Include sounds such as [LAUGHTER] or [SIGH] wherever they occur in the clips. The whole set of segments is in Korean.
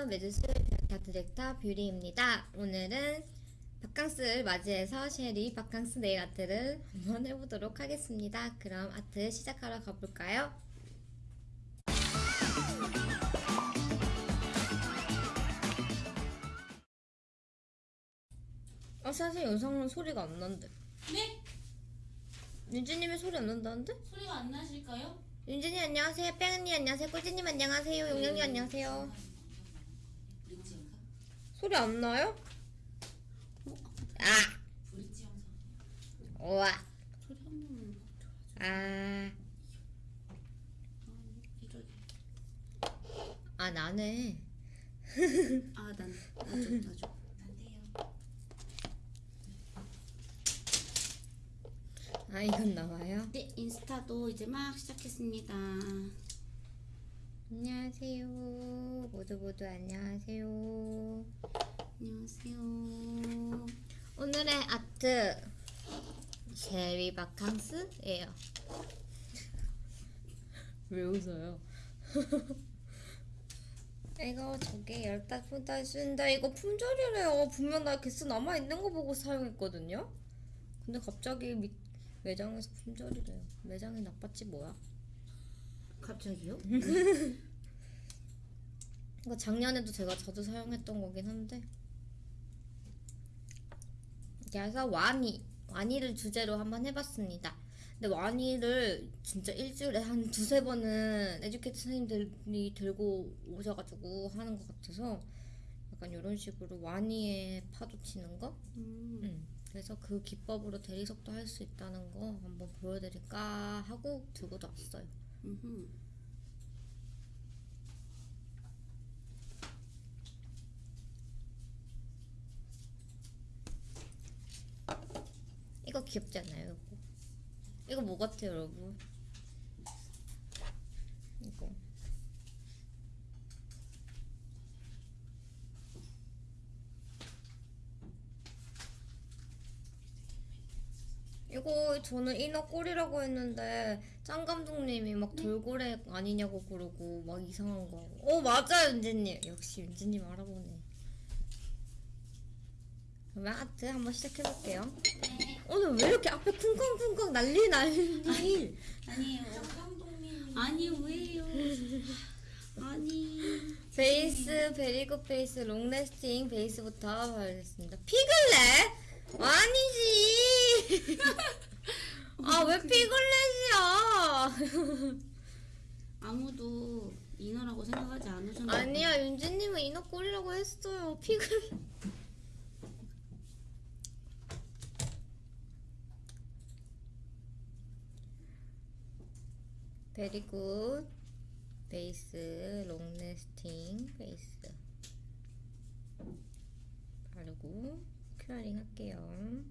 안녕하세요. 매주 수요일 뷰티 디렉터 뷰리입니다. 오늘은 바캉스를 맞이해서 쉐리 바캉스 네일 아트를 한번 해보도록 하겠습니다. 그럼 아트 시작하러 가볼까요? 아 사실 영상은 소리가 안 난대. 네? 윤지님이 소리 안 난다는데? 소리가 안 나실까요? 윤진이 안녕하세요. 뺑언니 안녕하세요. 꿀지님 안녕하세요. 용영이 안녕하세요. 소리 안 나요? 아! 브릿지 영상 우와! 소리 한 번만 아, 이러게 아 나네. 아 난 나줘 나줘 안 돼요 아 이건 나와요. 네 인스타도 이제 막 시작했습니다 안녕하세요. 모두 모두 안녕하세요. 안녕하세요 오늘의 아트 쉐리 바캉스예요. [LAUGHS] 왜 웃어요? [LAUGHS] 이거 저게 열다섯 달 쓴다. 이거 품절이래요. 분명 나 개수 남아 있는 거 보고 사용했거든요. 근데 갑자기 미, 매장에서 품절이래요. 매장이 나빴지 뭐야? 갑자기요? [LAUGHS] 이거 작년에도 제가 자주 사용했던 거긴 한데. 그래서 와니 와니를 주제로 한번 해봤습니다. 근데 와니를 진짜 일주일에 한 두세 번은 에듀케이트 선생님들이 들고 오셔가지고 하는 것 같아서 약간 이런 식으로 와니에 파도 치는 거? 음, 음, 그래서 그 기법으로 대리석도 할 수 있다는 거 한번 보여드릴까 하고 들고도 왔어요 음흠. 이거 귀엽지? 이거 이거 뭐 같아요 여러분? 이거 이거 저는 이너 꼴이라고 했는데 짱 감독님이 막 돌고래 아니냐고 그러고 막 이상한 거. 어 맞아요 윤지님. 역시 윤지님 알아보네. 그러면 아트 한번 시작해볼게요. 오늘 왜 이렇게 앞에 쿵쾅쿵쾅 난리 난리 아니에요 아니 왜요? 아니. 베이스 Very Good 베이스 long lasting 베이스부터 발랐습니다. 피글렛? 아니지 아 왜 피글렛이야 아무도 인어라고 생각하지 않으셨나요? 아니야 윤지님은 인어 꼬리라고 했어요. 피글렛 Very Good 베이스 long lasting 베이스 바르고 curing 할게요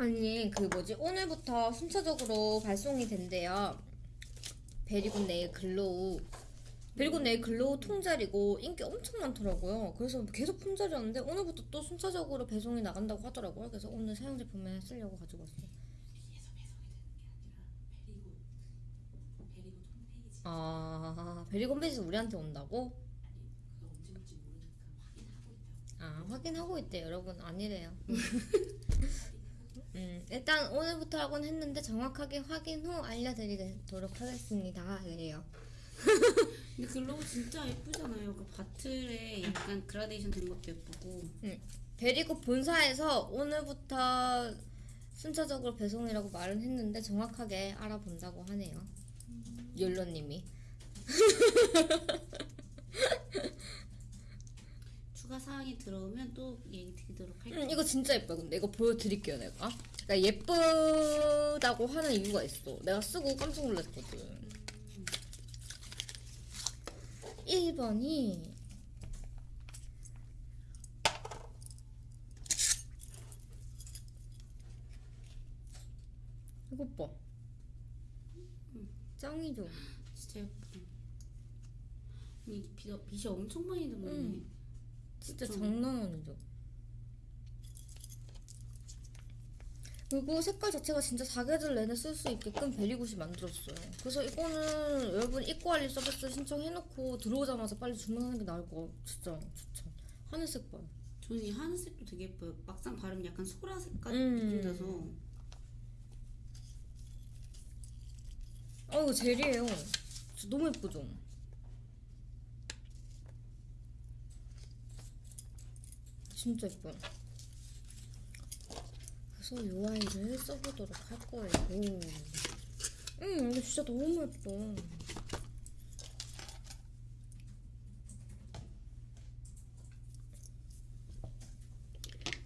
아니 그 뭐지? 오늘부터 순차적으로 발송이 된대요. Very Good 네일 glow. Very Good 네일 glow 통젤이고 인기 엄청 많더라고요. 그래서 계속 품절이었는데 오늘부터 또 순차적으로 배송이 나간다고 하더라고요. 그래서 오늘 사용 제품에 쓰려고 가지고 왔어요. 홈페이지 아 Very Good 베이스 우리한테 온다고? 아 확인하고 있대 여러분 아니래요 [LAUGHS] 음, 일단 오늘부터 하곤 했는데 정확하게 확인 후 알려드리도록 하겠습니다 그래요 [LAUGHS] 근데 glow 진짜 예쁘잖아요. 그 bottle에 약간 그라데이션 된 것도 예쁘고. 음, Very Good 본사에서 오늘부터 순차적으로 배송이라고 말은 했는데 정확하게 알아본다고 하네요. 욜로님이. [LAUGHS] 추가 사항이 들어오면 또 얘기 드리도록 할게요. 음, 이거 진짜 예뻐요. 근데 이거 보여드릴게요, 내가. 그러니까 예쁘다고 하는 이유가 있어. 내가 쓰고 깜짝 놀랐거든. 1번이 이거 봐. 짱이죠? 진짜 예쁘다. 이 빛, 빛이 엄청 많이 들어오네. 음. 진짜 그쵸. 장난 아니죠. 그리고 색깔 자체가 진짜 사계절 내내 쓸 수 있게끔 베리굿이 만들었어요. 그래서 이거는 여러분 입고알리 서비스 신청해놓고 들어오자마자 빨리 주문하는 게 나을 거 진짜 추천. 하늘색 봐요. 저는 이 하늘색도 되게 예뻐요. 막상 바르면 약간 소라 색깔 음. 느낌 나서 어 이거 젤이에요. 너무 예쁘죠? 진짜 예뻐요. 그래서 이 아이를 써보도록 할 거예요. 음, 이거 진짜 너무 예뻐.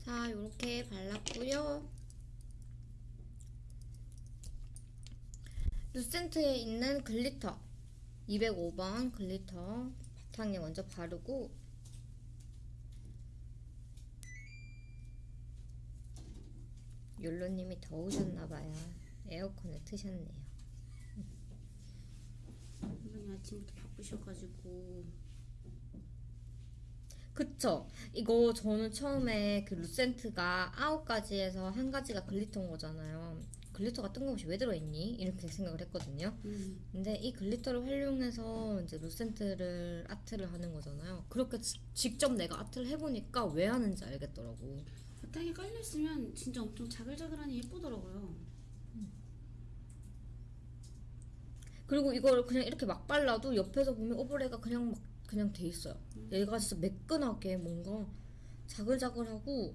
자, 이렇게 발랐고요. Lucent에 있는 glitter 205번 glitter 바탕에 먼저 바르고 욜로님이 더우셨나봐요. 에어컨을 트셨네요. 선생님 아침부터 바쁘셔가지고. 그쵸. 이거 저는 처음에 그 Lucent가 아홉 가지에서 한 가지가 glitter인 거잖아요. glitter가 뜬금없이 왜 들어있니? 이렇게 생각을 했거든요. 음, 근데 이 glitter를 활용해서 이제 Lucent를 아트를 하는 거잖아요. 그렇게 지- 직접 내가 아트를 해보니까 왜 하는지 알겠더라고. 바탕에 깔려 있으면 진짜 엄청 자글자글하니 예쁘더라고요. 그리고 이걸 그냥 이렇게 막 발라도 옆에서 보면 ombre가 그냥 막 그냥 돼 있어요. 얘가 진짜 매끈하게 뭔가 자글자글하고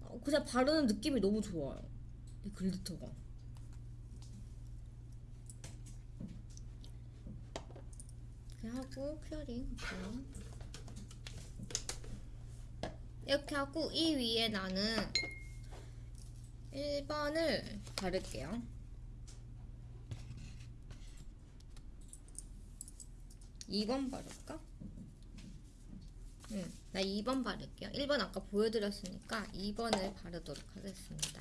어, 그냥 바르는 느낌이 너무 좋아요. 이 glitter가. 이렇게 하고 curing. [LAUGHS] 이렇게 하고 이 위에 나는 1번을 바를게요. 2번 바를까? 응, 나 2번 바를게요. 1번 아까 보여드렸으니까 2번을 바르도록 하겠습니다.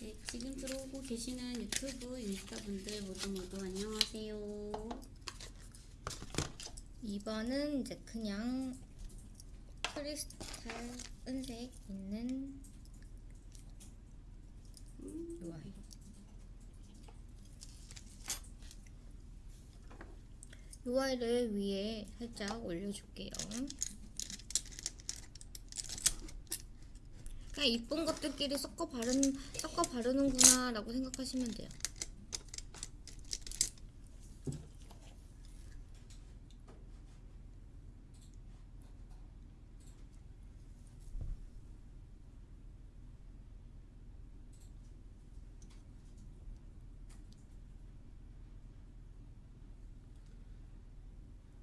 네, 지금 들어오고 계시는 유튜브 인스타 분들 모두 모두 안녕하세요. 2번은 이제 그냥 크리스탈 은색 있는 요 아이. 요 아이를 위에 살짝 올려줄게요. 그냥 이쁜 것들끼리 섞어 바르는 섞어 바르는구나라고 생각하시면 돼요.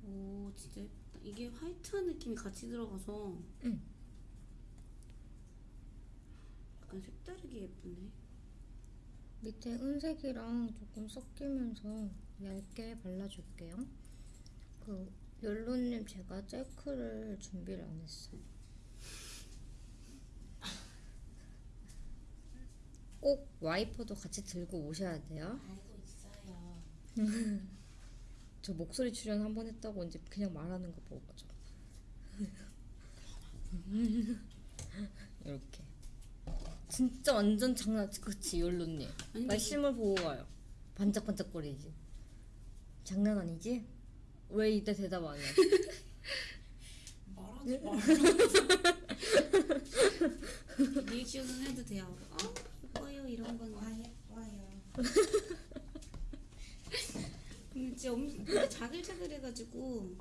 오 진짜. 이게 화이트한 느낌이 같이 들어가서 응. 약간 색다르게 예쁘네. 밑에 은색이랑 조금 섞이면서 얇게 발라줄게요. 그 욜로님 제가 젤크를 준비를 안 했어요. [LAUGHS] 꼭 와이퍼도 같이 들고 오셔야 돼요. 알고 있어요. [LAUGHS] 저 목소리 출연 한 번 했다고 이제 그냥 말하는 거 보고 죠. [LAUGHS] 이렇게. 진짜 완전 장난 그치. 아니, 말씀을 보고 가요. 반짝반짝거리지. 장난 아니지? 왜 이때 대답 안 해? [LAUGHS] 말하지 마. [LAUGHS] 리액션은 해도 돼요. 어 예뻐요 이런 건. 와 예뻐요. [LAUGHS] 근데 진짜 엄청 자글자글해가지고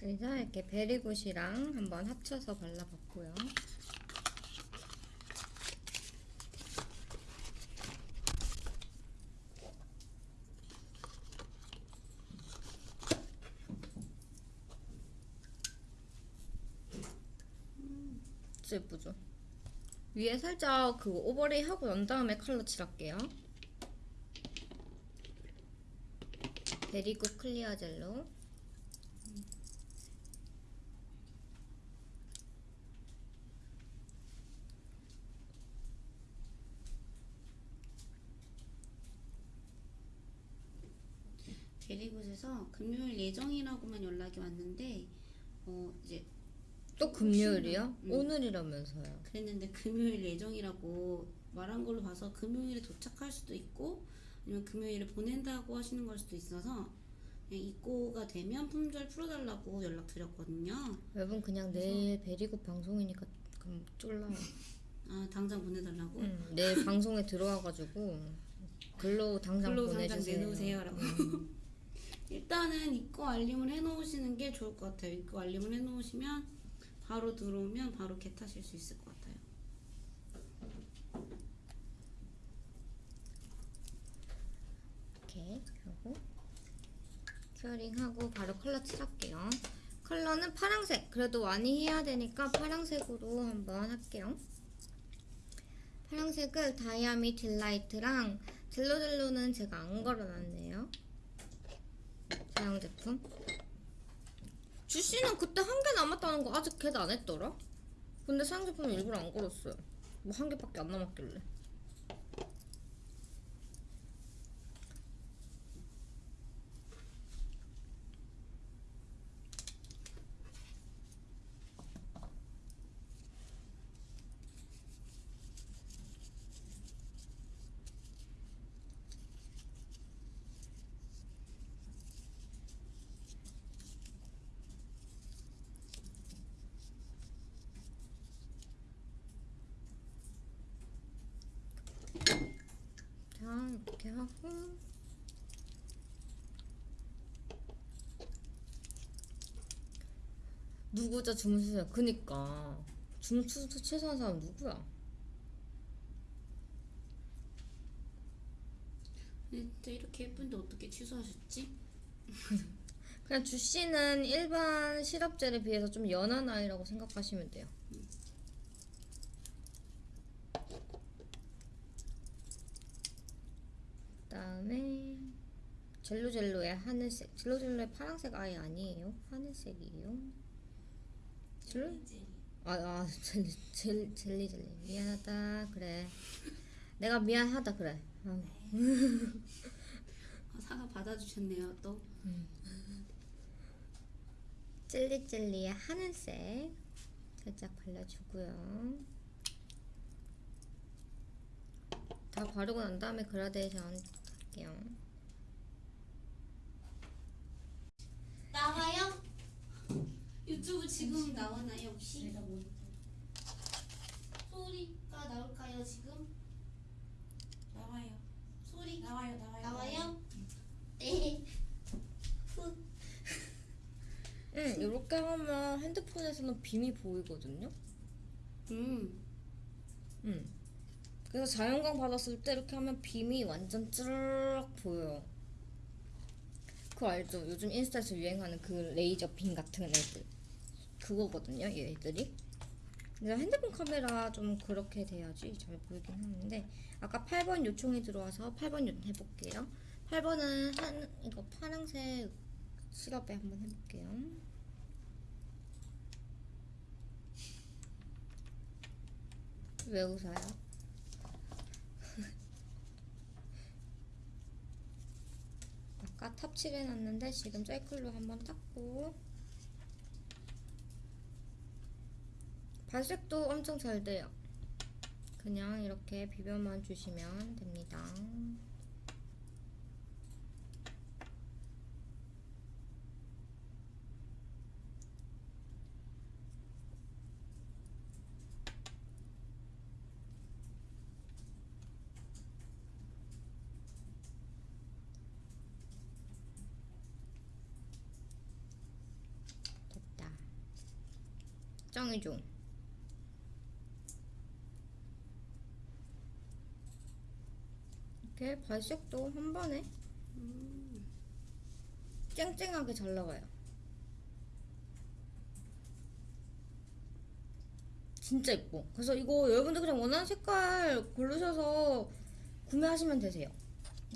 그래서 이렇게 베리굿이랑 한번 합쳐서 발라봤고요. 진짜 예쁘죠? 위에 살짝 그 overlay 하고 난 다음에 컬러 칠할게요. Very Good clear 젤로 그래서 금요일 예정이라고만 연락이 왔는데 어 이제 또 금요일이요? 음. 오늘이라면서요. 그랬는데 금요일 예정이라고 말한 걸로 봐서 금요일에 도착할 수도 있고 아니면 금요일에 보낸다고 하시는 걸 수도 있어서 그냥 입고가 되면 품절 풀어달라고 연락 드렸거든요. 여러분 그냥 내일 베리고 방송이니까 그럼 쫄라요. 아 당장 보내달라고. 응, 내일 방송에 들어와가지고 글로 당장 글로 당장 보내주세요. 내놓으세요라고. 일단은 입고 알림을 해놓으시는 게 좋을 것 같아요. 입고 알림을 해놓으시면 바로 들어오면 바로 get하실 수 있을 것 같아요. 이렇게 하고 curing하고 바로 컬러 칠할게요. 컬러는 파랑색. 그래도 많이 해야 되니까 파랑색으로 한번 할게요. 파랑색을 Diami Delight랑 젤로젤로는 제가 안 걸어놨네요. 사용 제품. 주씨는 그때 한 개 남았다는 거 아직 걔도 안 했더라? 근데 사용 제품은 일부러 안 걸었어요. 뭐 한 개밖에 안 남았길래. 자, 이렇게 하고 누구죠 주문수요? 그니까 주문수 최소한 사람 누구야? 근데 이렇게 예쁜데 어떻게 취소하셨지? [LAUGHS] 그냥 주씨는 일반 시럽젤에 비해서 좀 연한 아이라고 생각하시면 돼요. 그다음에 젤로젤로의 하늘색, 젤로젤로의 파란색 아예 아니에요. 하늘색이에요. 젤로? 아, 아 젤리, 젤, 젤리 젤리 미안하다 그래. 내가 미안하다 그래. 아, [LAUGHS] 아, 사과 받아주셨네요 또. 젤리젤리의 하늘색 살짝 발라주고요. 다 바르고 난 다음에 그라데이션 할게요. 나와요? 유튜브 지금 나오나요 혹시? 소리가 나올까요 지금? 나와요. 소리 나와요 나와요. 나와요? 네. 응, 이렇게 하면 핸드폰에서는 빔이 보이거든요. 음. 응. 그래서 자연광 받았을 때 이렇게 하면 빔이 완전 쭈르륵 보여요. 그거 알죠? 요즘 인스타에서 유행하는 그 레이저 빔 같은 애들. 그거거든요, 얘들이. 내가 핸드폰 카메라 좀 그렇게 돼야지 잘 보이긴 하는데 아까 8번 요청이 들어와서 8번 요 해볼게요. 8번은 한 이거 파란색 시럽에 한번 해볼게요. 왜 웃어요? [LAUGHS] 아까 탑칠해놨는데 지금 셀클로 한번 닦고 발색도 엄청 잘 돼요. 그냥 이렇게 비벼만 주시면 됩니다. 짱이죠? 이렇게 발색도 한 번에 쨍쨍하게 잘 나와요. 진짜 예뻐. 그래서 이거 여러분들 그냥 원하는 색깔 고르셔서 구매하시면 되세요.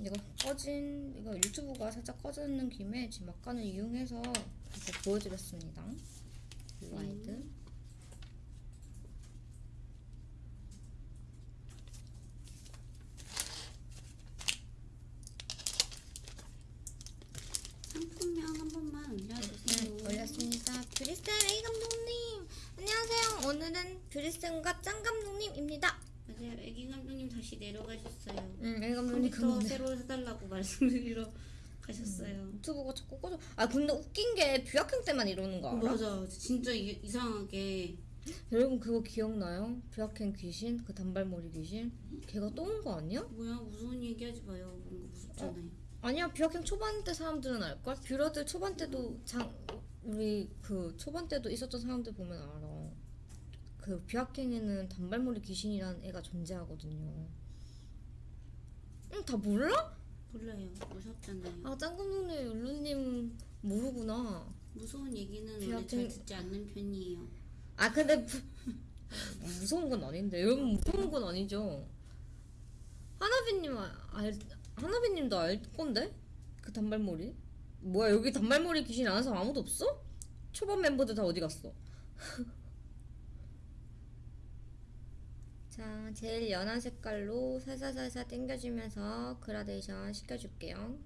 이거 꺼진 이거 유튜브가 살짝 꺼지는 김에 지금 막간을 이용해서 이렇게 보여드렸습니다. 블라이드. 상품 오늘은 뷰리 쌤과 짱 감독님입니다. 맞아요. 애기 감독님 다시 내려가셨어요. 응, 애 감독님 컴퓨터. 새로 사달라고 말씀드리러 가셨어요. 유튜브가 자꾸 꺼져. 아 근데 웃긴 게 뷰학행 때만 이러는 거 알아? 맞아. 진짜 이게 이상하게 여러분 그거 기억나요? 뷰학행 귀신, 그 단발머리 귀신, 걔가 또 온 거 아니야? 뭐야 무서운 얘기하지 마요. 뭔가 무섭잖아요. 아니야 뷰학행 초반 때 사람들은 알걸? 뷰러들 초반 때도 장 우리 그 초반 때도 있었던 사람들 보면 알아. 그 뷰학행에는 단발머리 귀신이라는 애가 존재하거든요. 응, 다 몰라? 몰라요. 무섭잖아요. 아, 짱 감독님, 율루님 모르구나. 무서운 얘기는 원래 비하킹- 잘 듣지 않는 편이에요. 아, 근데 무, 무서운 건 아닌데. 여러분 무서운 건 아니죠. 하나비님 아- 알, 하나비님도 알 건데? 그 단발머리? 뭐야 여기 단발머리 귀신 아는 사람 아무도 없어? 초반 멤버들 다 어디 갔어? [LAUGHS] 자, 제일 연한 색깔로 살살살살 당겨주면서 그라데이션 시켜줄게요.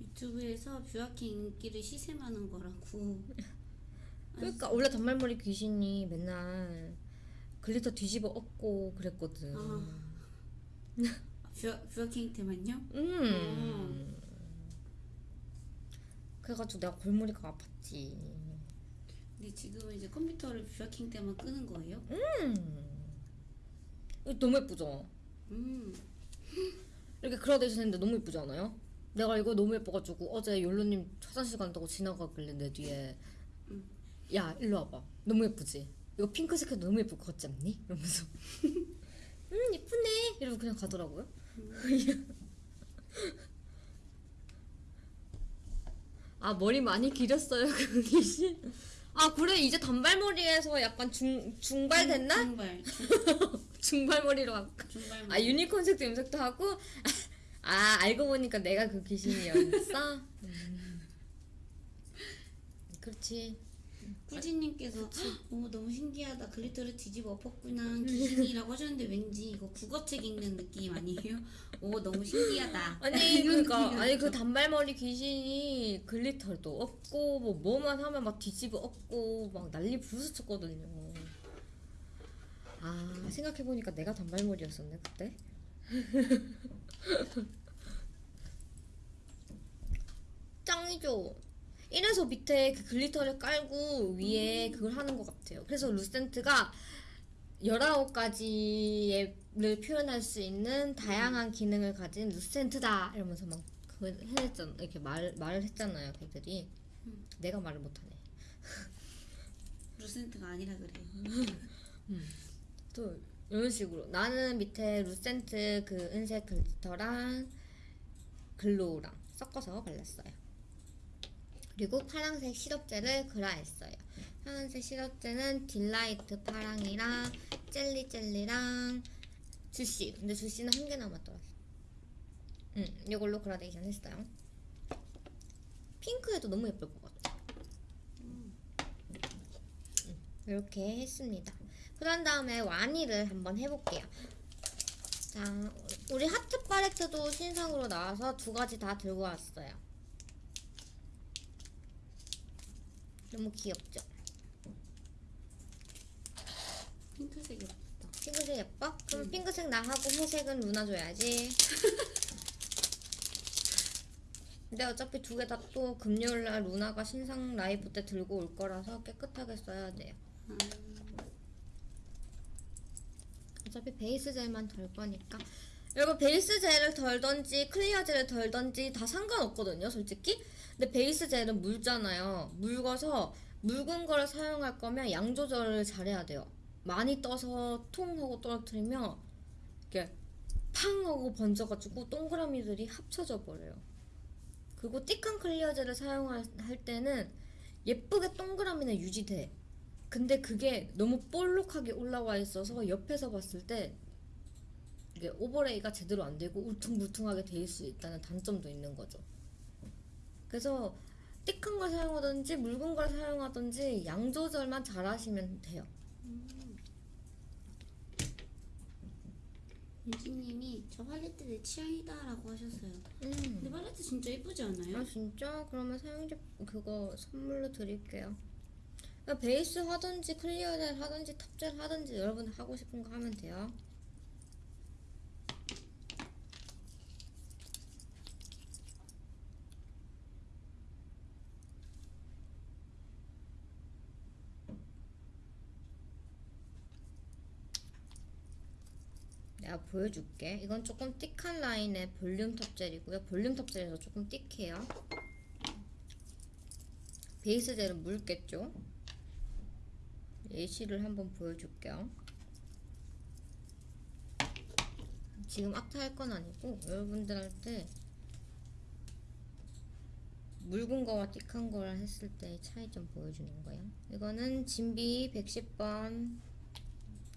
유튜브에서 뷰아킹 인기를 시샘하는 거라고. [LAUGHS] 그러니까 원래 단발머리 귀신이 맨날 glitter 뒤집어 엎고 그랬거든. 아. [LAUGHS] 뷰아, 뷰아킹 때만요? 음. 그래가지고 내가 골머리가 아팠지. 근데 지금은 이제 컴퓨터를 뷰아킹 때만 끄는 거예요? 음. 이거 너무 예쁘죠? 음. 이렇게 그라데이션 했는데 너무 예쁘지 않아요? 내가 이거 너무 예뻐가지고 어제 욜로님 화장실 간다고 지나가길래 내 뒤에 야 일로 와봐 너무 예쁘지? 이거 핑크색 해도 너무 예쁠 것 같지 않니? 이러면서 [LAUGHS] 음 예쁘네 이러고 그냥 가더라고요 [LAUGHS] 아 머리 많이 길었어요 그 귀신 아 그래 이제 단발머리에서 약간 중, 중발 됐나? 중 발. [LAUGHS] 중발머리로 갈까? 중발. 아 유니콘 색도 염색도 하고 [LAUGHS] 아 알고 보니까 내가 그 귀신이었어. [LAUGHS] 음. 그렇지. 꿀지님께서 어, 너무 신기하다. glitter를 뒤집어 엎었구나. 귀신이라고 하셨는데 왠지 이거 국어책 읽는 느낌 아니에요? 오 너무 신기하다. 아니 그러니까. 아니 그 단발머리 귀신이 glitter도 없고 뭐 뭐만 하면 막 뒤집어 엎고 막 난리 부르쳤거든요. 아 생각해 보니까 내가 단발머리였었네 그때. [LAUGHS] 짱이죠. 이래서 밑에 그 glitter를 깔고 위에 그걸 하는 것 같아요. 그래서 루센트가 19가지를 표현할 수 있는 다양한 기능을 가진 루센트다 이러면서 막 그걸 해냈잖아 이렇게 말, 말을 했잖아요 걔들이. 내가 말을 못하네. [LAUGHS] 루센트가 아니라 그래요. [LAUGHS] 또 이런 식으로. 나는 밑에 루센트 그 은색 glitter랑 glow랑 섞어서 발랐어요 그리고 파란색 시럽젤을 그라했어요. 파란색 시럽젤은 딜라이트 파랑이랑 젤리 젤리랑 주시 근데 주시는 한 개 남았더라 응 이걸로 그라데이션 했어요. 핑크에도 너무 예쁠 것 같아. 음, 이렇게 했습니다. 그런 다음에 와니를 한번 해볼게요. 자, 우리 하트 팔레트도 신상으로 나와서 두 가지 다 들고 왔어요. 너무 귀엽죠? 핑크색 예쁘다. 핑크색 예뻐? 그럼 핑크색 나 하고 회색은 루나 줘야지. [LAUGHS] 근데 어차피 두 개 다 또 금요일날 루나가 신상 라이브 때 들고 올 거라서 깨끗하게 써야 돼요. 아, 어차피 베이스 젤만 덜 거니까 여러분 베이스 젤을 덜던지 clear 젤을 덜던지 다 상관없거든요 솔직히 근데 베이스 젤은 묽잖아요. 묽어서 묽은 거를 사용할 거면 양 조절을 잘해야 돼요. 많이 떠서 통 하고 떨어뜨리면 이렇게 팡 하고 번져가지고 동그라미들이 합쳐져 버려요. 그리고 thick한 clear 젤을 사용할 할 때는 예쁘게 동그라미는 유지돼. 근데 그게 너무 볼록하게 올라와 있어서 옆에서 봤을 때 이게 overlay가 제대로 안 되고 울퉁불퉁하게 돼 있을 수 있다는 단점도 있는 거죠. 그래서 thick한 걸 사용하든지 묽은 걸 사용하든지 양 조절만 잘 하시면 돼요. 윤지님이 저 팔레트 내 취향이다 라고 하셨어요. 음. 근데 팔레트 진짜 예쁘지 않아요? 아 진짜? 그러면 사용자 그거 선물로 드릴게요. 그냥 베이스 하든지 clear 젤 하든지 탑젤 하든지 여러분 하고 싶은 거 하면 돼요. 내가 보여줄게. 이건 조금 thick한 라인의 볼륨 탑 젤이고요. 볼륨 탑 젤에서 조금 thick해요. 베이스 젤은 묽겠죠? 예시를 한번 보여줄게요. 지금 악타 할 건 아니고 여러분들한테 묽은 거와 thick한 거랑 했을 때 차이 좀 보여주는 거예요. 이거는 진비 110번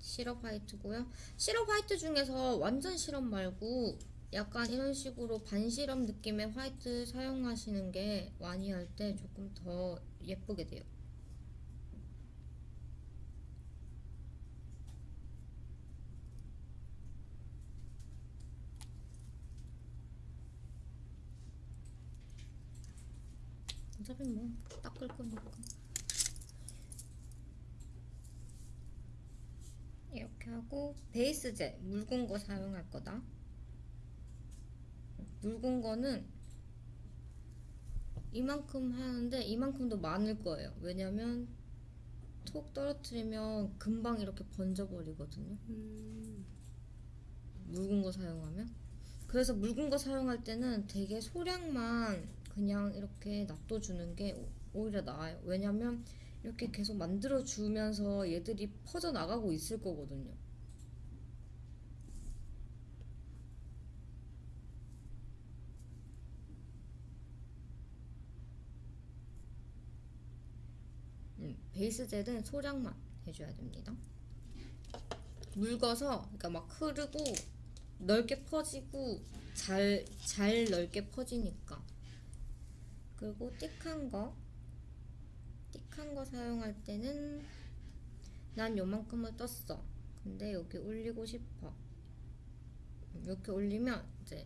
시럽 화이트고요. 시럽 화이트 중에서 완전 시럽 말고 약간 이런 식으로 반시럽 느낌의 화이트 사용하시는 게 많이 할때 조금 더 예쁘게 돼요. 어차피 뭐 닦을 거니까. 이렇게 하고 베이스 젤 묽은 거 사용할 거다. 묽은 거는 이만큼 하는데 이만큼도 많을 거예요. 왜냐면 톡 떨어뜨리면 금방 이렇게 번져버리거든요. 음, 묽은 거 사용하면. 그래서 묽은 거 사용할 때는 되게 소량만 그냥 이렇게 놔둬주는 게 오- 오히려 나아요. 왜냐면 이렇게 계속 만들어 주면서 얘들이 퍼져 나가고 있을 거거든요. 음, 베이스 젤은 소량만 해줘야 됩니다. 묽어서 그러니까 막 흐르고 넓게 퍼지고 잘, 잘 넓게 퍼지니까 그리고 띡한 거 띡한 거 사용할 때는 난 요만큼을 떴어 근데 여기 올리고 싶어 이렇게 올리면 이제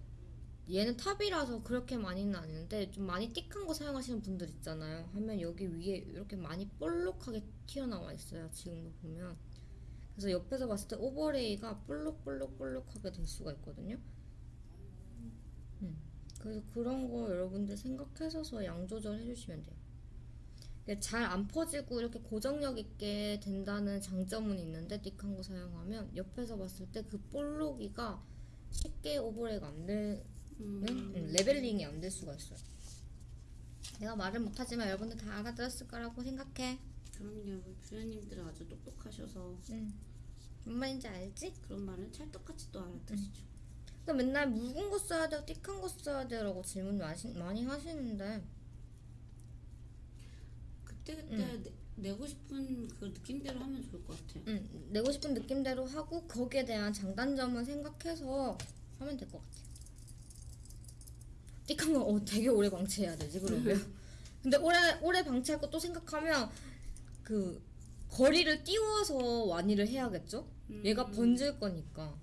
얘는 탑이라서 그렇게 많이는 아닌데 좀 많이 띡한 거 사용하시는 분들 있잖아요 하면 여기 위에 이렇게 많이 볼록하게 튀어나와 있어요 지금도 보면 그래서 옆에서 봤을 때 오버레이가 볼록볼록볼록하게 될 수가 있거든요. 음, 그래서 그런 거 여러분들 생각하셔서 양 조절해 주시면 돼요. 잘 안 퍼지고 이렇게 고정력 있게 된다는 장점은 있는데 thick한 거 사용하면 옆에서 봤을 때 그 볼록이가 쉽게 overlay가 안 되는 음, 음, leveling이 안 될 수가 있어요. 내가 말을 못하지만 여러분들 다 알아들었을 거라고 생각해. 그럼요. 뷰러님들은 아주 똑똑하셔서 음, 뭔 말인지 알지? 그런 말은 찰떡같이 또 알아듣으시죠. 그러니까 맨날 묽은 거 써야 돼요, 띡한 거 써야 돼라고 질문 많이, 많이 하시는데 그때 그때 내, 고 싶은 그 느낌대로 하면 좋을 것 같아요. 음, 내고 싶은 느낌대로 하고 거기에 대한 장단점은 생각해서 하면 될 것 같아요. 띡한 거 어, 되게 오래 방치해야 되지 그러면. [LAUGHS] 근데 오래 오래 방치할 거또 생각하면 그 거리를 띄워서 완이를 해야겠죠? 얘가 번질 거니까.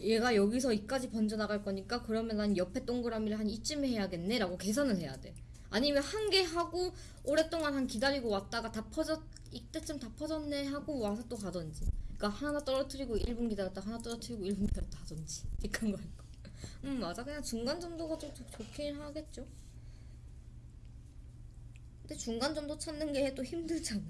얘가 여기서 이까지 번져 나갈 거니까 그러면 난 옆에 동그라미를 한 이쯤 해야겠네라고 계산을 해야 돼. 아니면 한 개 하고 오랫동안 한 기다리고 왔다가 다 퍼졌 이때쯤 다 퍼졌네 하고 와서 또 가던지. 그러니까 하나 떨어뜨리고 1분 기다렸다 하나 떨어뜨리고 1분 기다렸다 하던지. [LAUGHS] 이큰 거 할거. 음 맞아 그냥 중간 정도가 좀 좋- 좋긴 하겠죠. 근데 중간 정도 찾는 게 또 힘들잖아.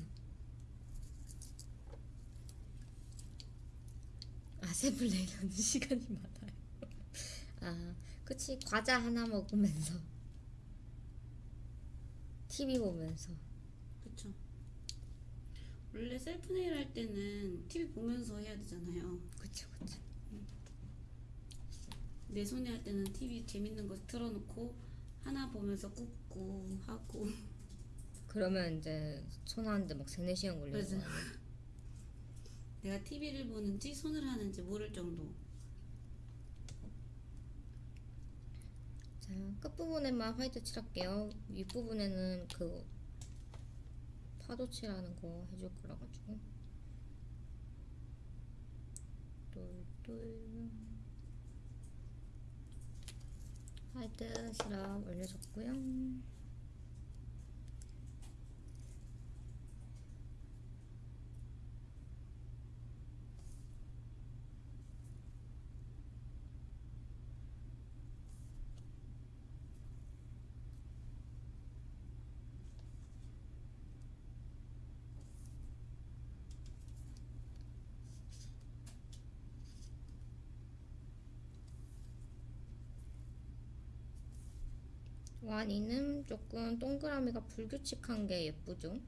아세블레이라는 [LAUGHS] 시간이 많아요. 아, 그치. 과자 하나 먹으면서. TV 보면서. 그렇죠. 원래 셀프 네일 할 때는 TV 보면서 해야 되잖아요. 그쵸, 그쵸. 내 손에 할 때는 TV 재밌는 거 틀어놓고 하나 보면서 굽고 하고 그러면 이제 손 하는데 막 3, 4시간 걸리는. 거? 내가 TV를 보는지 손을 하는지 모를 정도. 자, 끝부분에만 화이트 칠할게요. 윗부분에는 그 파도 칠하는 거 해줄 거라 가지고. 똘똘. 화이트 시럽 올려줬고요. 와니는 조금 동그라미가 불규칙한 게 예쁘죠?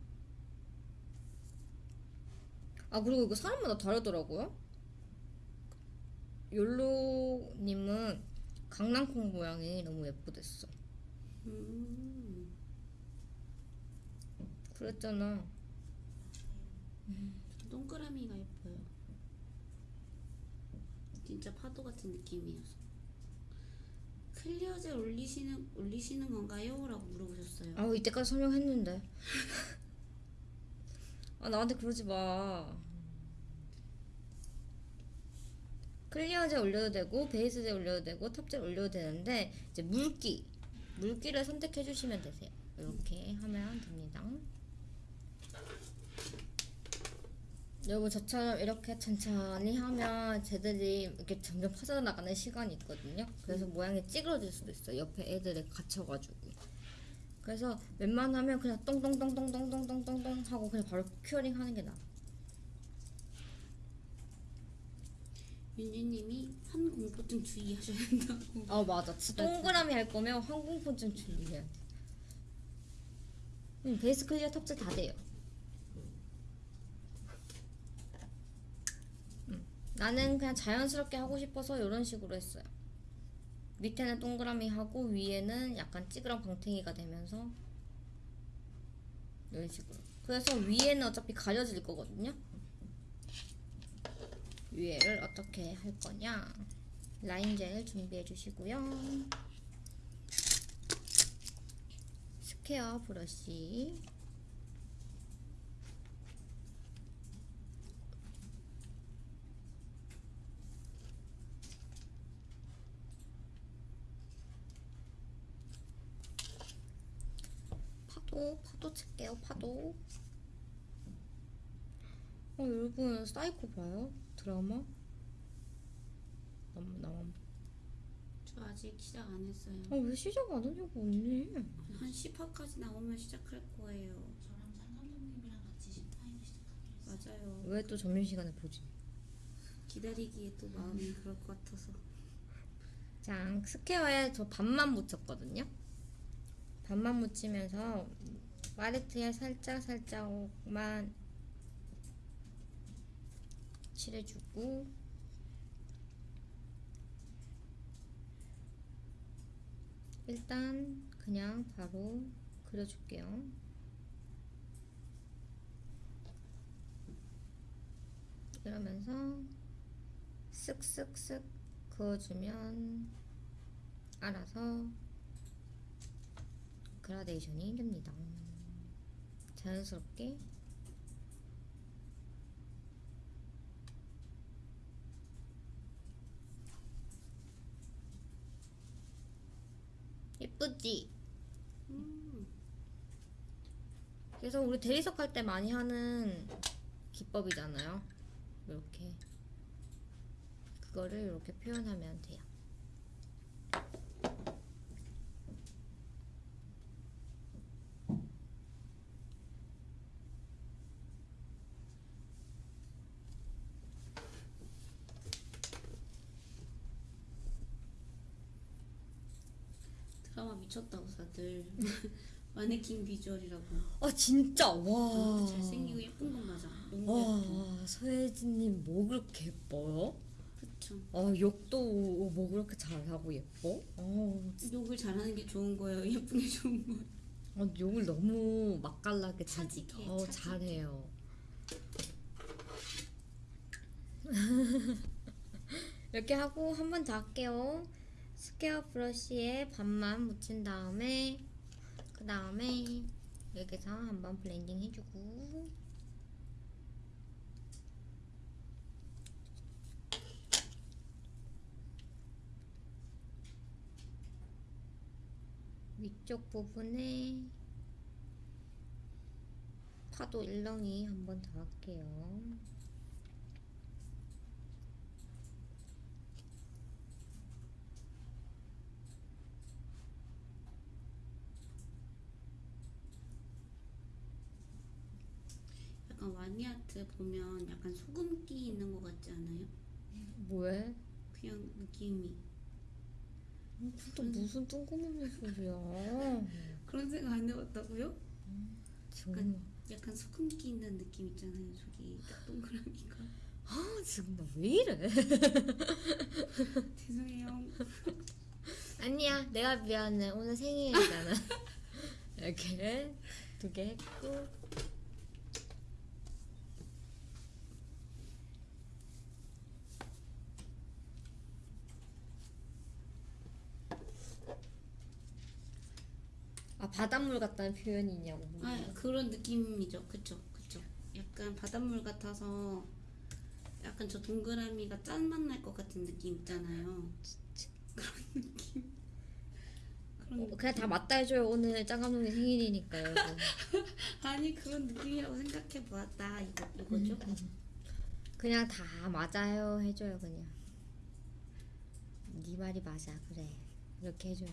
아 그리고 이거 사람마다 다르더라고요. 욜로님은 강낭콩 모양이 너무 예쁘댔어. 음, 그랬잖아. 동그라미가 예뻐요. 진짜 파도 같은 느낌이어서. clear 젤 올리시는 올리시는 건가요? 라고 물어보셨어요. 아 이때까지 설명했는데. 아 나한테 그러지 마. clear 젤 올려도 되고 베이스 젤 올려도 되고 top 젤 올려도 되는데 이제 묽기 묽기를 선택해 주시면 되세요. 이렇게 하면 됩니다. 여러분 저처럼 이렇게 천천히 하면 쟤들이 이렇게 점점 퍼져나가는 시간이 있거든요. 그래서 모양이 찌그러질 수도 있어요. 옆에 애들에 갇혀가지고. 그래서 웬만하면 그냥 똥똥똥똥똥똥똥똥똥 하고 그냥 바로 curing 하는 게 나아. 윤주님이 환공포증 주의하셔야 된다고. 어 맞아. 동그라미 할 거면 좀 준비해야 돼. 응, 베이스 clear top 젤 다 돼요. 나는 그냥 자연스럽게 하고 싶어서 이런 식으로 했어요. 밑에는 동그라미 하고 위에는 약간 찌그런 방탱이가 되면서 이런 식으로. 그래서 위에는 어차피 가려질 거거든요. 위에를 어떻게 할 거냐? 라인젤 준비해 주시고요. square brush. 파도, 파도 칠게요, 파도. 어, 여러분, 사이코 봐요? 드라마? 너무, 나만 저 아직 시작 안 했어요. 아 왜 시작 안 하냐고 언니 한 10화까지 나오면 시작할 거예요. 저랑 장 감독님이랑 같이 신파이를 시작하기로 했어요. 맞아요. 왜 또 점심시간에 보지 기다리기에 또 마음이 그럴 것 같아서. 자 square에 저 반만 묻혔거든요 반만 묻히면서 파레트에 살짝 살짝만 칠해주고 일단 그냥 바로 그려줄게요. 이러면서 쓱쓱쓱 그어주면 알아서 그라데이션이 됩니다. 자연스럽게 예쁘지? 음, 그래서 우리 대리석 할 때 많이 하는 기법이잖아요. 이렇게 그거를 이렇게 표현하면 돼요. 드라마 미쳤다고 다들. [LAUGHS] 마네킹 비주얼이라고. 아 진짜 와. 아, 잘생기고 예쁜 건 맞아. 와 서혜진님 뭐 그렇게 예뻐요? 그쵸. 아 욕도 뭐 그렇게 잘하고 예뻐? 어, 욕을 잘하는 게 좋은 거예요. [LAUGHS] 예쁜 게 좋은 거예요. 아, 욕을 너무 맛깔나게 잘, 차지게, 어. 잘해요. [LAUGHS] 이렇게 하고 한 번 더 할게요. square brush에 반만 묻힌 다음에 그 다음에 여기서 한번 blending 해주고 위쪽 부분에 파도 일렁이 한번 더 할게요. 약간 와니아트 보면 약간 소금기 있는 것 같지 않아요? 뭐해? 그냥 느낌이 또 무슨 뜬금없는 소리야. 그런 생각 안 해봤다고요? 정말. 약간 소금 끼는 느낌 있잖아요. 저기 딱 동그라미가. 아 지금 나 왜 이래? [LAUGHS] 죄송해요. 아니야 내가 미안해 오늘 생일이잖아. [LAUGHS] 이렇게 두 개 했고. 바닷물 같다는 표현이 있냐고. 아 그런 느낌이죠. 그쵸 그쵸. 약간 바닷물 같아서 약간 저 동그라미가 짠맛 날 것 같은 느낌 있잖아요. 그런 느낌. 그런 어, 그냥 다 맞다 해줘요 오늘 짱 감독님 생일이니까요. [LAUGHS] 아니 그런 느낌이라고 생각해 보았다 이거 이거죠. 그냥 다 맞아요 해줘요 그냥. 네 말이 맞아 그래 이렇게 해줘요.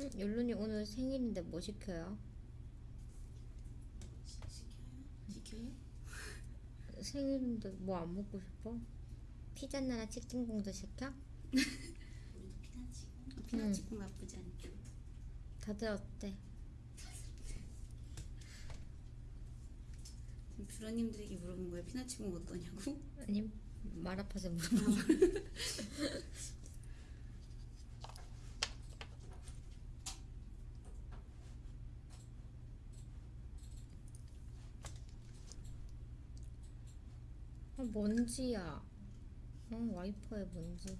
응, 율루님 오늘 생일인데 뭐 시켜요? 시켜요? 시켜요? 생일인데 뭐 안 먹고 싶어? 피자나 치킨공도 시켜? 아, 피나치고 나쁘지 않죠. 다들 어때? 지금 뷰러님들에게 물어본 거예요. 피나치고 어떠냐고? 아니 말 아파서 [LAUGHS] 물어봐. [LAUGHS] 아, 먼지야. 어, 와이퍼에 먼지.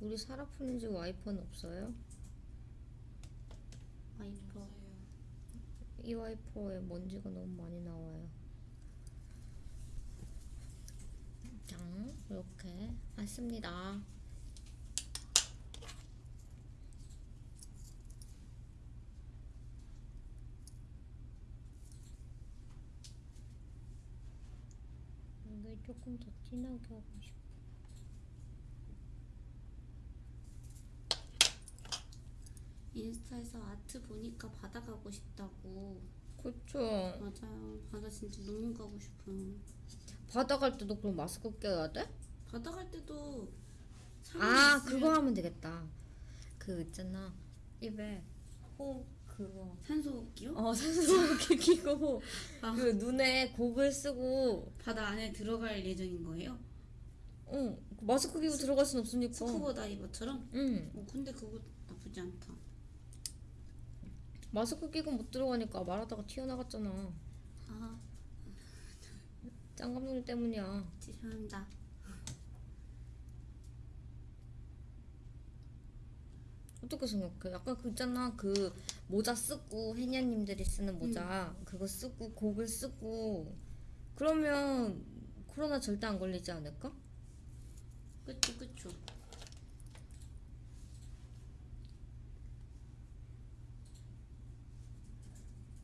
우리 사라푸는 집 와이퍼는 없어요? 와이퍼. 이 와이퍼에 먼지가 너무 많이 나와요. 자, 이렇게 했습니다. 이게 조금 더 진하게 하고 싶어. 인스타에서 아트 보니까 바다 가고 싶다고. 그쵸. 맞아요. 바다 진짜 너무 가고 싶어요. 바다 갈 때도 그럼 마스크 껴야 돼? 바다 갈 때도 아, 그거 하면 되겠다. 그 있잖아. 입에 호 그거. 산소호흡기요? 어, [LAUGHS] 산소호흡기 끼고 아. 그 눈에 고글 쓰고 바다 안에 들어갈 예정인 거예요? 어, 마스크 끼고 들어갈 순 없으니까. 스쿠버 다이버처럼? 응. 어, 근데 그거 나쁘지 않다. 마스크 끼고 못 들어가니까 말하다가 튀어나갔잖아. 아, 짱 감독님 때문이야. 죄송합니다. 어떻게 생각해? 약간 그 있잖아 그 모자 쓰고 해녀님들이 쓰는 모자 그거 쓰고 고글 쓰고 그러면 코로나 절대 안 걸리지 않을까? 그쵸, 그쵸.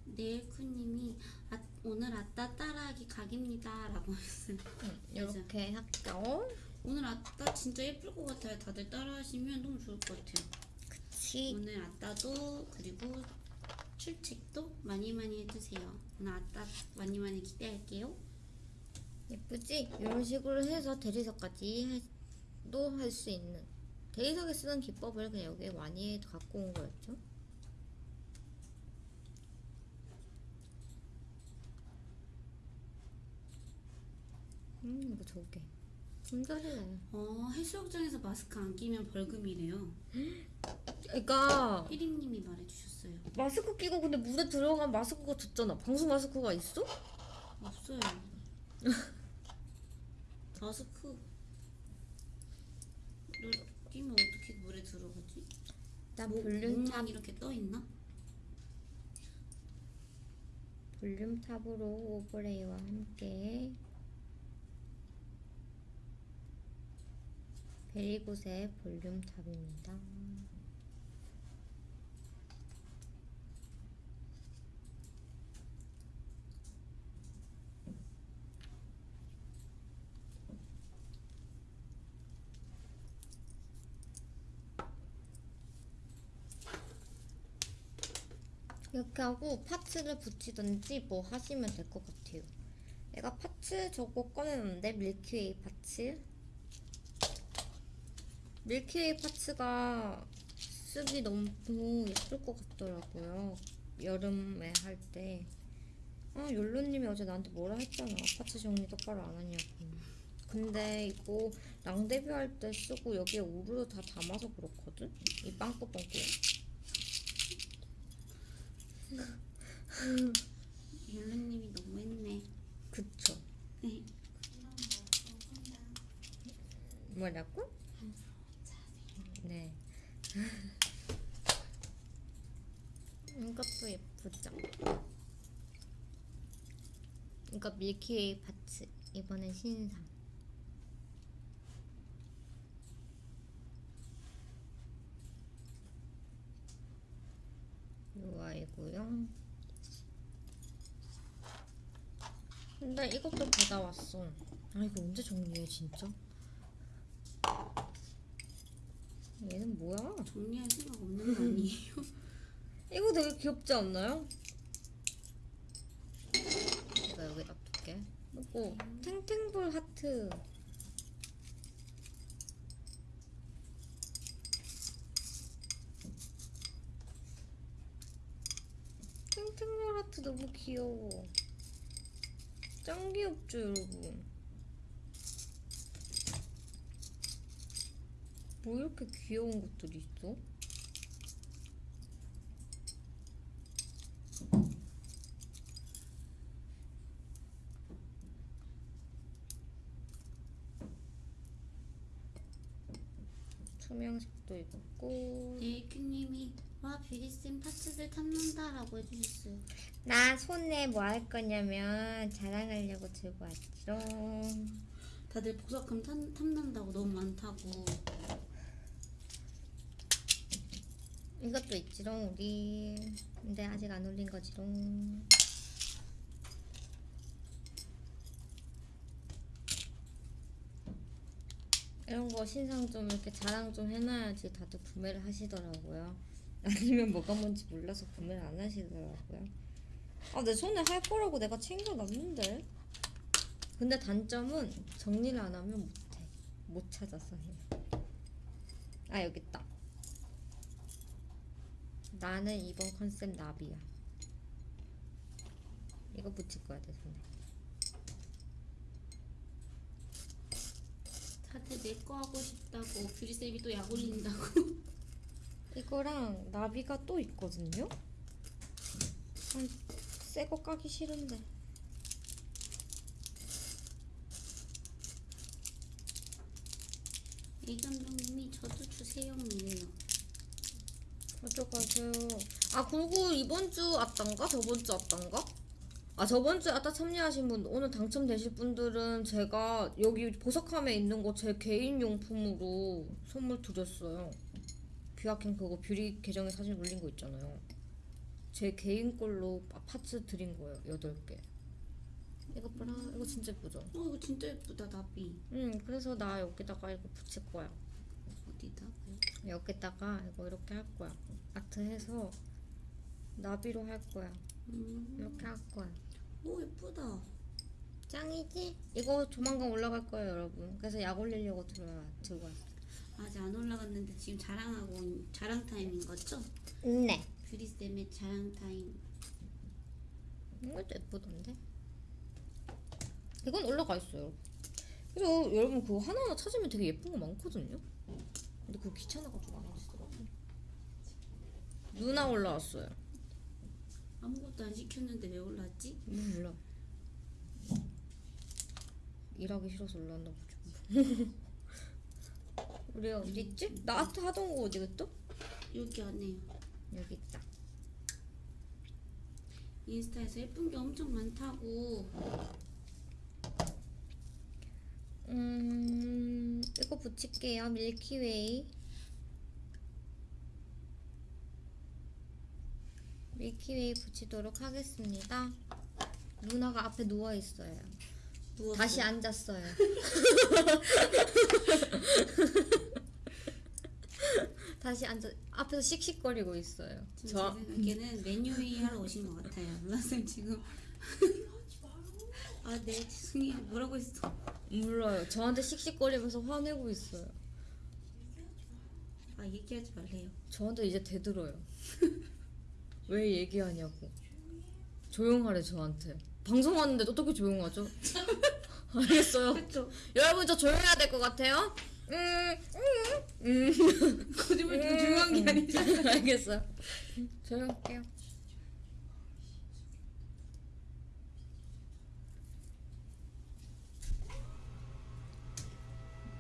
네일쿠님이 아, 오늘 아따 따라하기 각입니다 라고 했어요. 이렇게 할게요. 오늘 아따 진짜 예쁠 것 같아요. 다들 따라하시면 너무 좋을 것 같아요. 그치. 오늘 아따도 그리고 출첵도 많이 많이 해주세요. 오늘 아따 많이 많이 기대할게요. 예쁘지? 이런 식으로 해서 대리석까지 도 할 수 있는 대리석에 쓰는 기법을 그냥 여기에 많이 갖고 온 거였죠. 음 이거 저게 품절이네. 어 해수욕장에서 마스크 안 끼면 벌금이래요. 그러니까 삐림님이 말해주셨어요. 마스크 끼고 근데 물에 들어간 마스크가 젖잖아. 방수 마스크가 있어? 없어요. [LAUGHS] 마스크 를 끼면 어떻게 물에 들어가지? 난 목- volume top 이렇게 떠 있나? 볼륨 top으로 overlay와 함께 베리굿의 볼륨 탑입니다. 이렇게 하고 파츠를 붙이든지 뭐 하시면 될 것 같아요. 내가 parts 저거 꺼내놨는데 밀키웨이 parts. 밀키웨이 parts가 쓰기 너무 예쁠 것 같더라고요. 여름에 할 때. 아, 욜로님이 어제 나한테 뭐라 했잖아. parts 정리 똑바로 안 하냐고. 근데 이거 랑데뷔 할 때 쓰고 여기에 우르르 다 담아서 그렇거든? 이 빵꾸빵꾸야. 율루님이 [LAUGHS] 너무했네. 그쵸. 네. 뭐라고? 자세히 네. 이것도 예쁘죠? 이거 밀키웨이 파츠. 이번엔 신상. 요 아이고요. 근데 이것도 받아왔어. 아 이거 언제 정리해 진짜? 얘는 뭐야? 정리할 생각 없는 거 아니에요? [LAUGHS] 이거 되게 귀엽지 않나요? 내가 여기 놔둘게. 그리고 탱탱볼 하트. 탱탱볼 하트 너무 귀여워. 짱 귀엽죠, 여러분? 뭐 이렇게 귀여운 것들이 있어? 투명색도 있고 네이큐님이 와 뷰리쌤 파츠들 탐난다라고 해주셨어요. 나 손에 뭐 할 거냐면 자랑하려고 들고 왔지롱 다들 보석함 탐, 탐난다고 너무 많다고. 이것도 있지롱 우리 근데 아직 안 올린 거지롱 이런 거 신상 좀 이렇게 자랑 좀 해놔야지 다들 구매를 하시더라고요. [LAUGHS] 아니면 뭐가 뭔지 몰라서 구매를 안 하시더라고요. 아 내 손에 할 거라고 내가 챙겨놨는데. 근데 단점은 정리를 안 하면 못해. 못 찾아서 해아 여기 있다. 나는 이번 컨셉 나비야. 이거 붙일 거야 내 손에. 다들 내 거 하고 싶다고 뷰리쌤이 또 약 올린다고. 이거랑 나비가 또 있거든요. 새거 까기 싫은데. 이 감독님이 저도 주세요 이래요. 가져가세요. 아 그리고 이번 주 왔던가 저번 주 왔던가? 아 저번 주에 아따 참여하신 분 오늘 당첨되실 분들은 제가 여기 보석함에 있는 거 제 개인 용품으로 선물 드렸어요. 뷰아킹 그거 뷰리 계정에 사진 올린 거 있잖아요. 제 개인 걸로 파- parts 드린 거예요. 여덟 개. 이거 봐라. 이거 진짜 예쁘죠? 어 이거 진짜 예쁘다 나비. 응. 그래서 나 여기다가 이거 붙일 거야. 어디다가요? 여기다가 이거 이렇게 할 거야. 아트 해서 나비로 할 거야. 음. 이렇게 할 거야. 오 예쁘다. 짱이지? 이거 조만간 올라갈 거예요, 여러분. 그래서 약 올리려고 들어 들고 왔어. 아직 안 올라갔는데 지금 자랑하고 온- 자랑 타임인 거죠? 네. 뷰리쌤의 자랑 타임. 이것도 예쁘던데. 이건 올라가 있어요. 그래서 여러분 그거 하나하나 찾으면 되게 예쁜 거 많거든요. 근데 그거 귀찮아가지고 안 하시더라고. 누나 올라왔어요. 아무것도 안 시켰는데 왜 올랐지? 음, 몰라. 일하기 싫어서 올라왔나 보죠. [LAUGHS] 우리 어디 있지? 나 아트 하던 거 어디 갔어? 여기 안에요. 여기 있다. 인스타에서 예쁜 게 엄청 많다고. 음, 이거 붙일게요. 밀키웨이. 밀키웨이 붙이도록 하겠습니다. 누나가 앞에 누워 있어요. 누웠어요. 다시 앉았어요. [LAUGHS] 다시 앉아 앞에서 씩씩거리고 있어요. 저제 생각에는 메뉴회의 하러 오신 것 같아요. 루나쌤 지금 [LAUGHS] 아 네 죄송해요 뭐라고 했어 물어요. 저한테 씩씩거리면서 화내고 있어요. 아 얘기하지 말래요 저한테 이제 대들어요. [LAUGHS] 왜 얘기하냐고. 조용하래 저한테. 방송하는데 어떻게 조용하죠? [LAUGHS] 알겠어요. 그쵸 여러분 저 조용해야 될 것 같아요. 음, 음, 음. [LAUGHS] 거짓말 좀 중요한 게 아니죠 알겠어요. 조용할게요.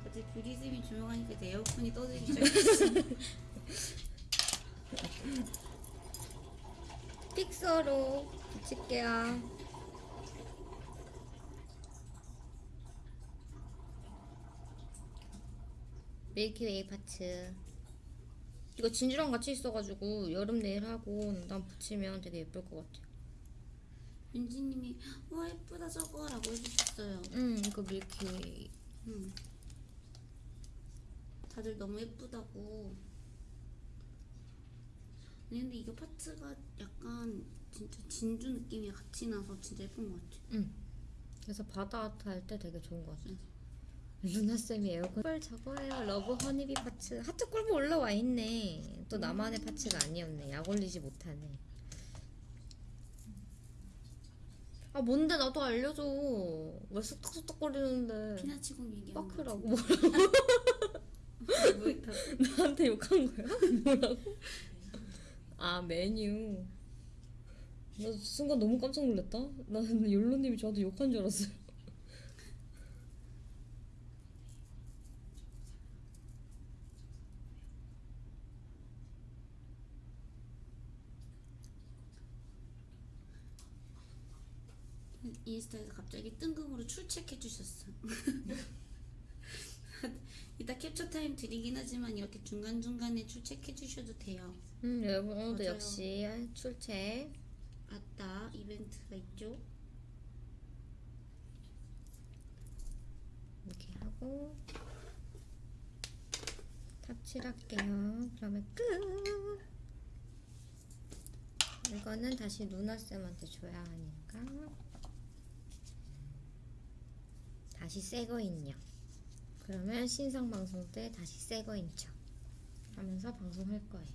어제 뷰리쌤이 조용하니까 이제 에어컨이 떠들기 [LAUGHS] 시작했어 fixer로 붙일게요. 밀키웨이 parts. 이거 진주랑 같이 있어가지고 여름 네일 하고 난 붙이면 되게 예쁠 것 같아요. 윤지님이 와 예쁘다 저거 라고 해주셨어요 음, 이거 밀키웨이. 음. 다들 너무 예쁘다고 아니 근데 이거 파츠가 약간 진짜 진주 느낌이 같이 나서 진짜 예쁜 것 같아 그래서 바다 할때 되게 좋은 것 같아요. 루나 쌤이 에어컨 꿀 저거예요. 러브 허니비 파츠 하트 꿀보 올라와 있네. 또 나만의 파츠가 아니었네. 약 올리지 못하네. 아 뭔데 나도 알려줘. 왜 쑥덕쑥덕거리는데? 피나치공 얘기하는 빠크라고 거 뭐라고 [LAUGHS] 왜 다- 나한테 욕한 거야? [LAUGHS] 뭐라고? 아 메뉴. 나 순간 너무 깜짝 놀랐다. 나는 욜로님이 저한테 욕한 줄 알았어요. 인스타에서 갑자기 뜬금으로 출첵해 주셨어 [LAUGHS] 이따 캡처 타임 드리긴 하지만 이렇게 중간중간에 출첵해 주셔도 돼요 음, 여러분 오늘도 맞아요. 역시 출첵 아따 이벤트가 있죠 이렇게 하고 탑칠할게요. 그러면 끝. 이거는 다시 누나 쌤한테 줘야 하니까 다시 새거 인형. 그러면 신상 방송 때 다시 새거 인 척 하면서 방송할 거예요.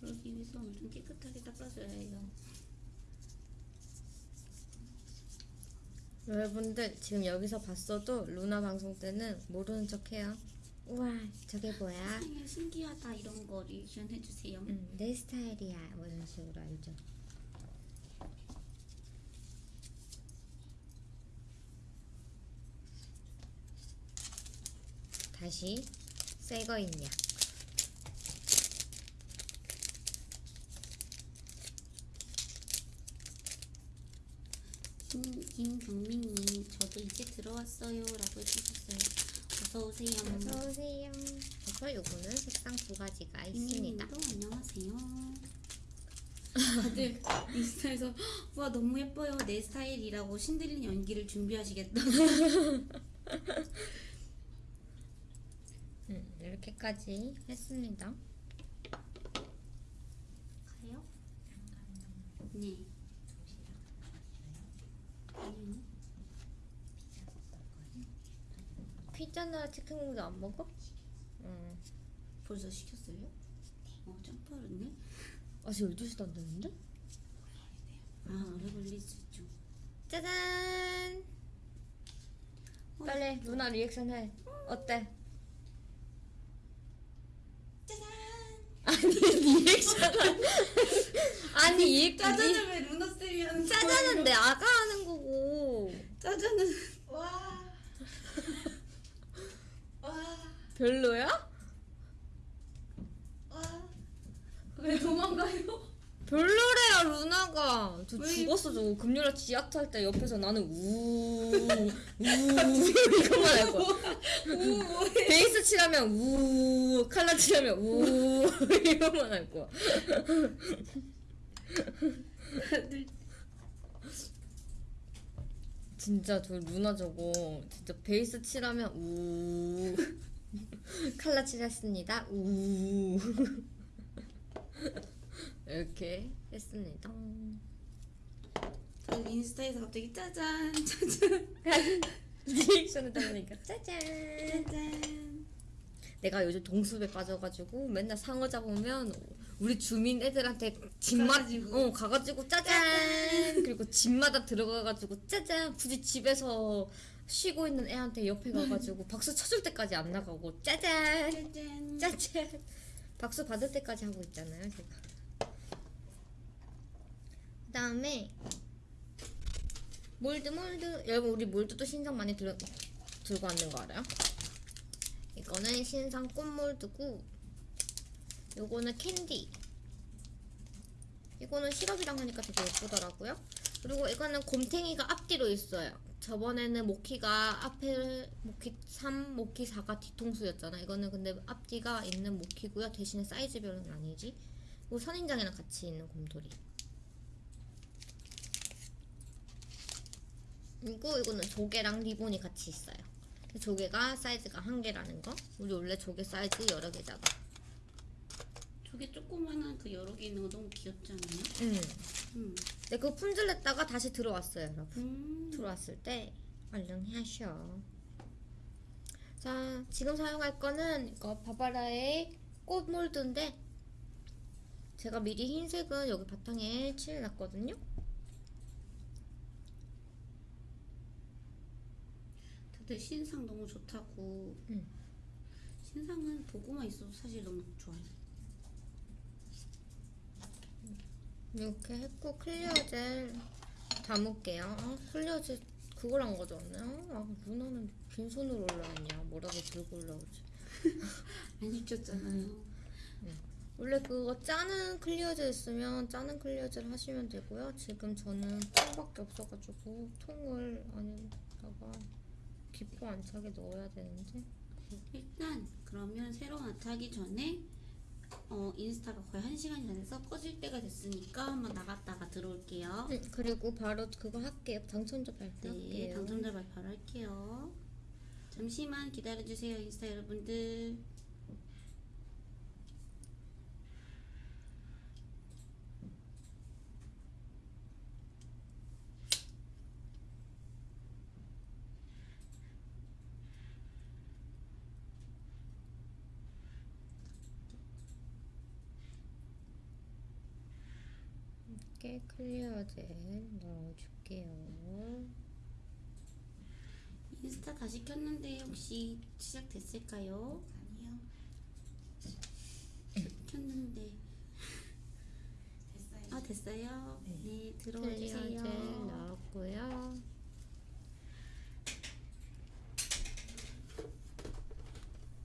그러기 위해서 엄청 깨끗하게 닦아줘야 해요 여러분들 지금 여기서 봤어도 루나 방송 때는 모르는 척해요. 우와 저게 뭐야? 신기하다 이런 거 리액션 해주세요 응, 내 스타일이야. 뭐 이런 식으로 알죠. 다시 새거 있냐? 김, 김경민님 저도 이제 들어왔어요 라고 해주셨어요 어서오세요 어서 오세요. 그래서 요거는 색상 두 가지가 있습니다. 이민님도 안녕하세요 [LAUGHS] 다들 인스타에서 [GASPS] 와 너무 예뻐요 내 스타일이라고 신들린 연기를 준비하시겠다 [LAUGHS] 음, 이렇게까지 했습니다. 가요? 네 피자나 치킨 공주 안 먹어? 응. 벌써 시켰어요? 어, 짱 빠르네. 아직 12시도 안 됐는데? 아, 오래 걸릴 수 있죠. 짜잔! 빨리 누나 리액션 해. 어때? 짜잔! 아니 리액션 [LAUGHS] 아니 이 짜잔은 왜 루나쌤이 하는 짜잔은 내 아가 하는 거고 짜잔은 와. [LAUGHS] 와. 별로야? 와. 왜 도망가요? 별로래요 루나가. 저 왜? 죽었어 저 금요일 지하철 탈때 옆에서 나는 우우 이것만 할 거야. 베이스 칠하면 우 칼라 칠하면 우 이것만 할 거야. 진짜 저 루나 저거 진짜 베이스 칠하면 우 칼라 칠했습니다. 우 이렇게 했습니다. 그 인스타에서 갑자기 짜잔 짜잔. [LAUGHS] 리액션을 따르니까 짜잔. 짜잔. 내가 요즘 동숲에 빠져가지고 맨날 상어 잡으면 우리 주민 애들한테 집마 가가지고. 어 가가지고 짜잔. 그리고 집마다 들어가가지고 짜잔. 굳이 집에서 쉬고 있는 애한테 옆에 가가지고 [LAUGHS] 박수 쳐줄 때까지 안 나가고 짜잔. 짜잔. 짜잔. 박수 받을 때까지 하고 있잖아요 제가. 그 다음에 mold mold. 여러분 우리 mold도 신상 많이 들, 들고 왔는 거 알아요? 이거는 신상 꽃 mold고 요거는 캔디. 이거는 시럽이랑 하니까 되게 예쁘더라고요. 그리고 이거는 곰탱이가 앞뒤로 있어요. 저번에는 모키가 앞에 모키 3, 모키 4가 뒤통수였잖아. 이거는 근데 앞뒤가 있는 모키고요. 대신에 사이즈별은 아니지. 그리고 선인장이랑 같이 있는 곰돌이 그리고 이거는 조개랑 리본이 같이 있어요 조개가 사이즈가 한 개라는 거 우리 원래 조개 사이즈 여러 개잖아 저게 조그만한 그 여러 개 있는 거 너무 귀엽지 않아요? 음. 음. 네, 그거 품질 냈다가 다시 들어왔어요, 여러분. 음. 들어왔을 때 얼른 하셔. 자, 지금 사용할 거는 이거 바바라의 꽃 몰드인데 제가 미리 흰색은 여기 바탕에 칠해놨거든요. 다들 신상 너무 좋다고. 음. 신상은 보고만 있어도 사실 너무 좋아요. 이렇게 했고 clear gel 담을게요. 아, clear gel 그걸 안 가져왔네요. 아, 누나는 빈손으로 올라왔냐? 뭐라고 들고 올라오지? [LAUGHS] 안 시켰잖아요. 원래 그거 짜는 clear gel 있으면 짜는 clear gel 하시면 되고요. 지금 저는 통밖에 없어가지고 통을 안에다가 기포 안 차게 넣어야 되는데 일단 그러면 아트 하기 전에 어, 인스타가 거의 한 시간이 다 돼서 꺼질 때가 됐으니까 한번 나갔다가 들어올게요. 음, 그리고 바로 그거 할게요. 당첨자 네, 발표할게요. 당첨자 발표를 할게요. 잠시만 기다려주세요, 인스타 여러분들. 이렇게 clear gel 넣어줄게요. 인스타 다시 켰는데 혹시 시작됐을까요? 아니요. 켰는데 됐어요. 아 됐어요. 네, clear gel 들어와 주세요. 넣었고요.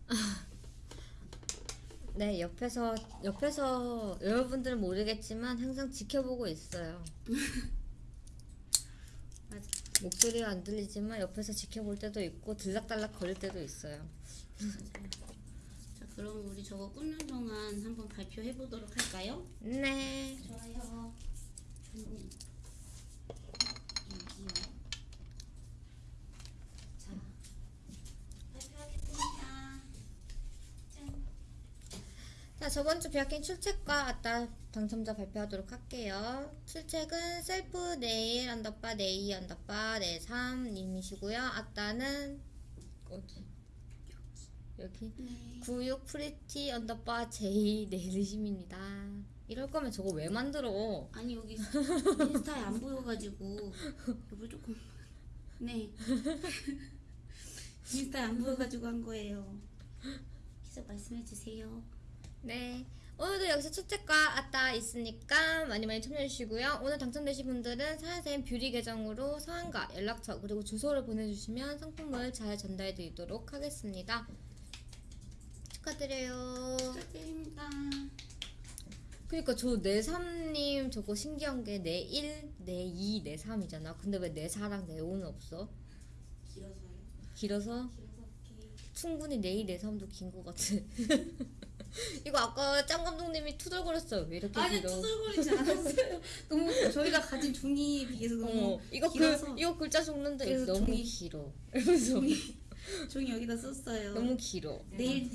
[LAUGHS] 네, 옆에서 옆에서 여러분들은 모르겠지만 항상 지켜보고 있어요. [LAUGHS] 목소리가 안 들리지만 옆에서 지켜볼 때도 있고 들락달락 거릴 때도 있어요. 자, 그럼 우리 저거 굽는 동안 한번 발표해 보도록 할까요? 네. 좋아요. 음. 여기요. 자, 발표하겠습니다. 짠. 자, 저번 주 비아킹 출첵과 아따 당첨자 발표하도록 할게요. 출첵은 셀프 네일 언더바 네이 언더바 네삼님이시고요. 아따는 어디? 여기 네. 96 프리티 언더바 제이 네일심입니다. 이럴 거면 저거 왜 만들어? 아니 여기 인스타에 안 보여가지고 여보 조금 네 [LAUGHS] 인스타에 안 보여가지고 한 거예요. 계속 말씀해 주세요. 네. 오늘도 여기서 출첵과 아따 있으니까 많이 많이 참여해주시고요. 오늘 당첨되신 분들은 사연쌤 뷰리 계정으로 성함과 연락처 그리고 주소를 보내주시면 상품을 잘 전달해드리도록 하겠습니다. 축하드려요. 축하드립니다. 그니까 저 내삼님 저거 신기한 게 내 1, 내 2, 내 3이잖아. 근데 왜 내 4랑 내 5는 없어? 길어서요. 길어서? 길어서 충분히 내일 내 삶도 긴 것 같아. [LAUGHS] [LAUGHS] 이거 아까 짱 감독님이 투덜거렸어요. 왜 이렇게 아니 길어? 투덜거리지 않았어요. [LAUGHS] 너무 저희가 가진 종이에 비해서 너무 어, 이거 길어서. 글 이거 글자 적는데 너무 종이- 길어. 이러면서 종이 종이 여기다 썼어요. 너무 길어. 내일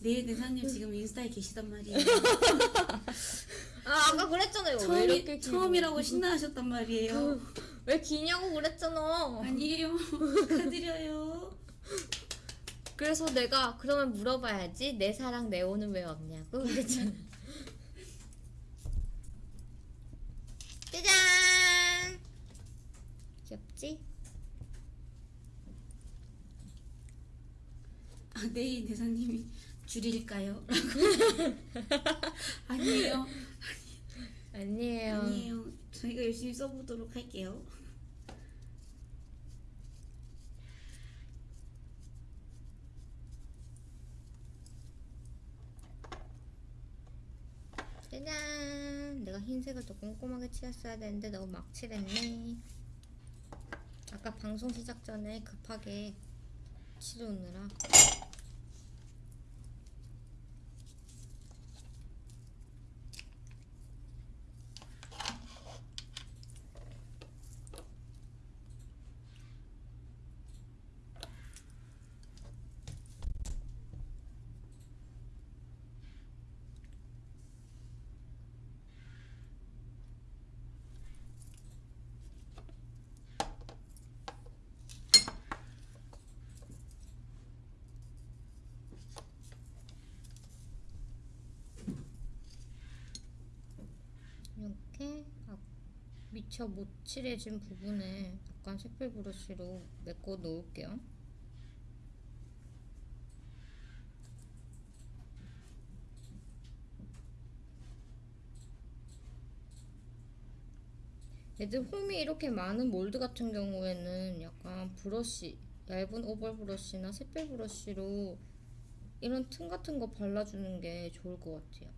내일 대사님 지금 인스타에 계시단 말이에요. [LAUGHS] 아 아까 그랬잖아요. 왜 처음이? 처음이라고 신나하셨단 말이에요. 왜 기냐고 그랬잖아. 아니에요. 축하드려요. 그래서 내가 그러면 물어봐야지 내 사랑 네오는 왜 없냐고 그랬잖아. [LAUGHS] 짜잔. 귀엽지? 아, 내일 대사님이 줄일까요? [LAUGHS] 아니에요. 아니에요. 아니에요. 저희가 열심히 써보도록 할게요. 짜잔. 내가 흰색을 더 꼼꼼하게 칠했어야 되는데 너무 막 칠했네. 아까 방송 시작 전에 급하게 칠해오느라. 이렇게 아, 미처 못 칠해진 부분에 약간 색깔 브러쉬로 메꿔 놓을게요. 얘들 홈이 이렇게 많은 몰드 같은 경우에는 약간 브러쉬, 얇은 오벌 브러쉬나 샛별 브러쉬로 이런 틈 같은 거 발라주는 게 좋을 것 같아요.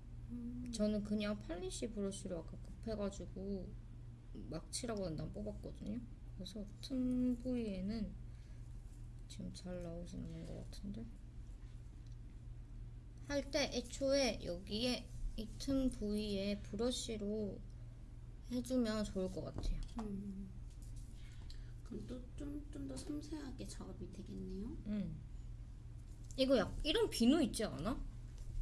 저는 그냥 팔리시 브러쉬로 아까 급해가지고 막 칠하고 난 뽑았거든요. 그래서 틈 부위에는 지금 잘 나오시는 것 같은데 할 때 애초에 여기에 이 틈 부위에 브러쉬로 해주면 좋을 것 같아요. 음. 그럼 또 좀 좀 더 섬세하게 작업이 되겠네요. 음. 이거 약 이런 비누 있지 않아?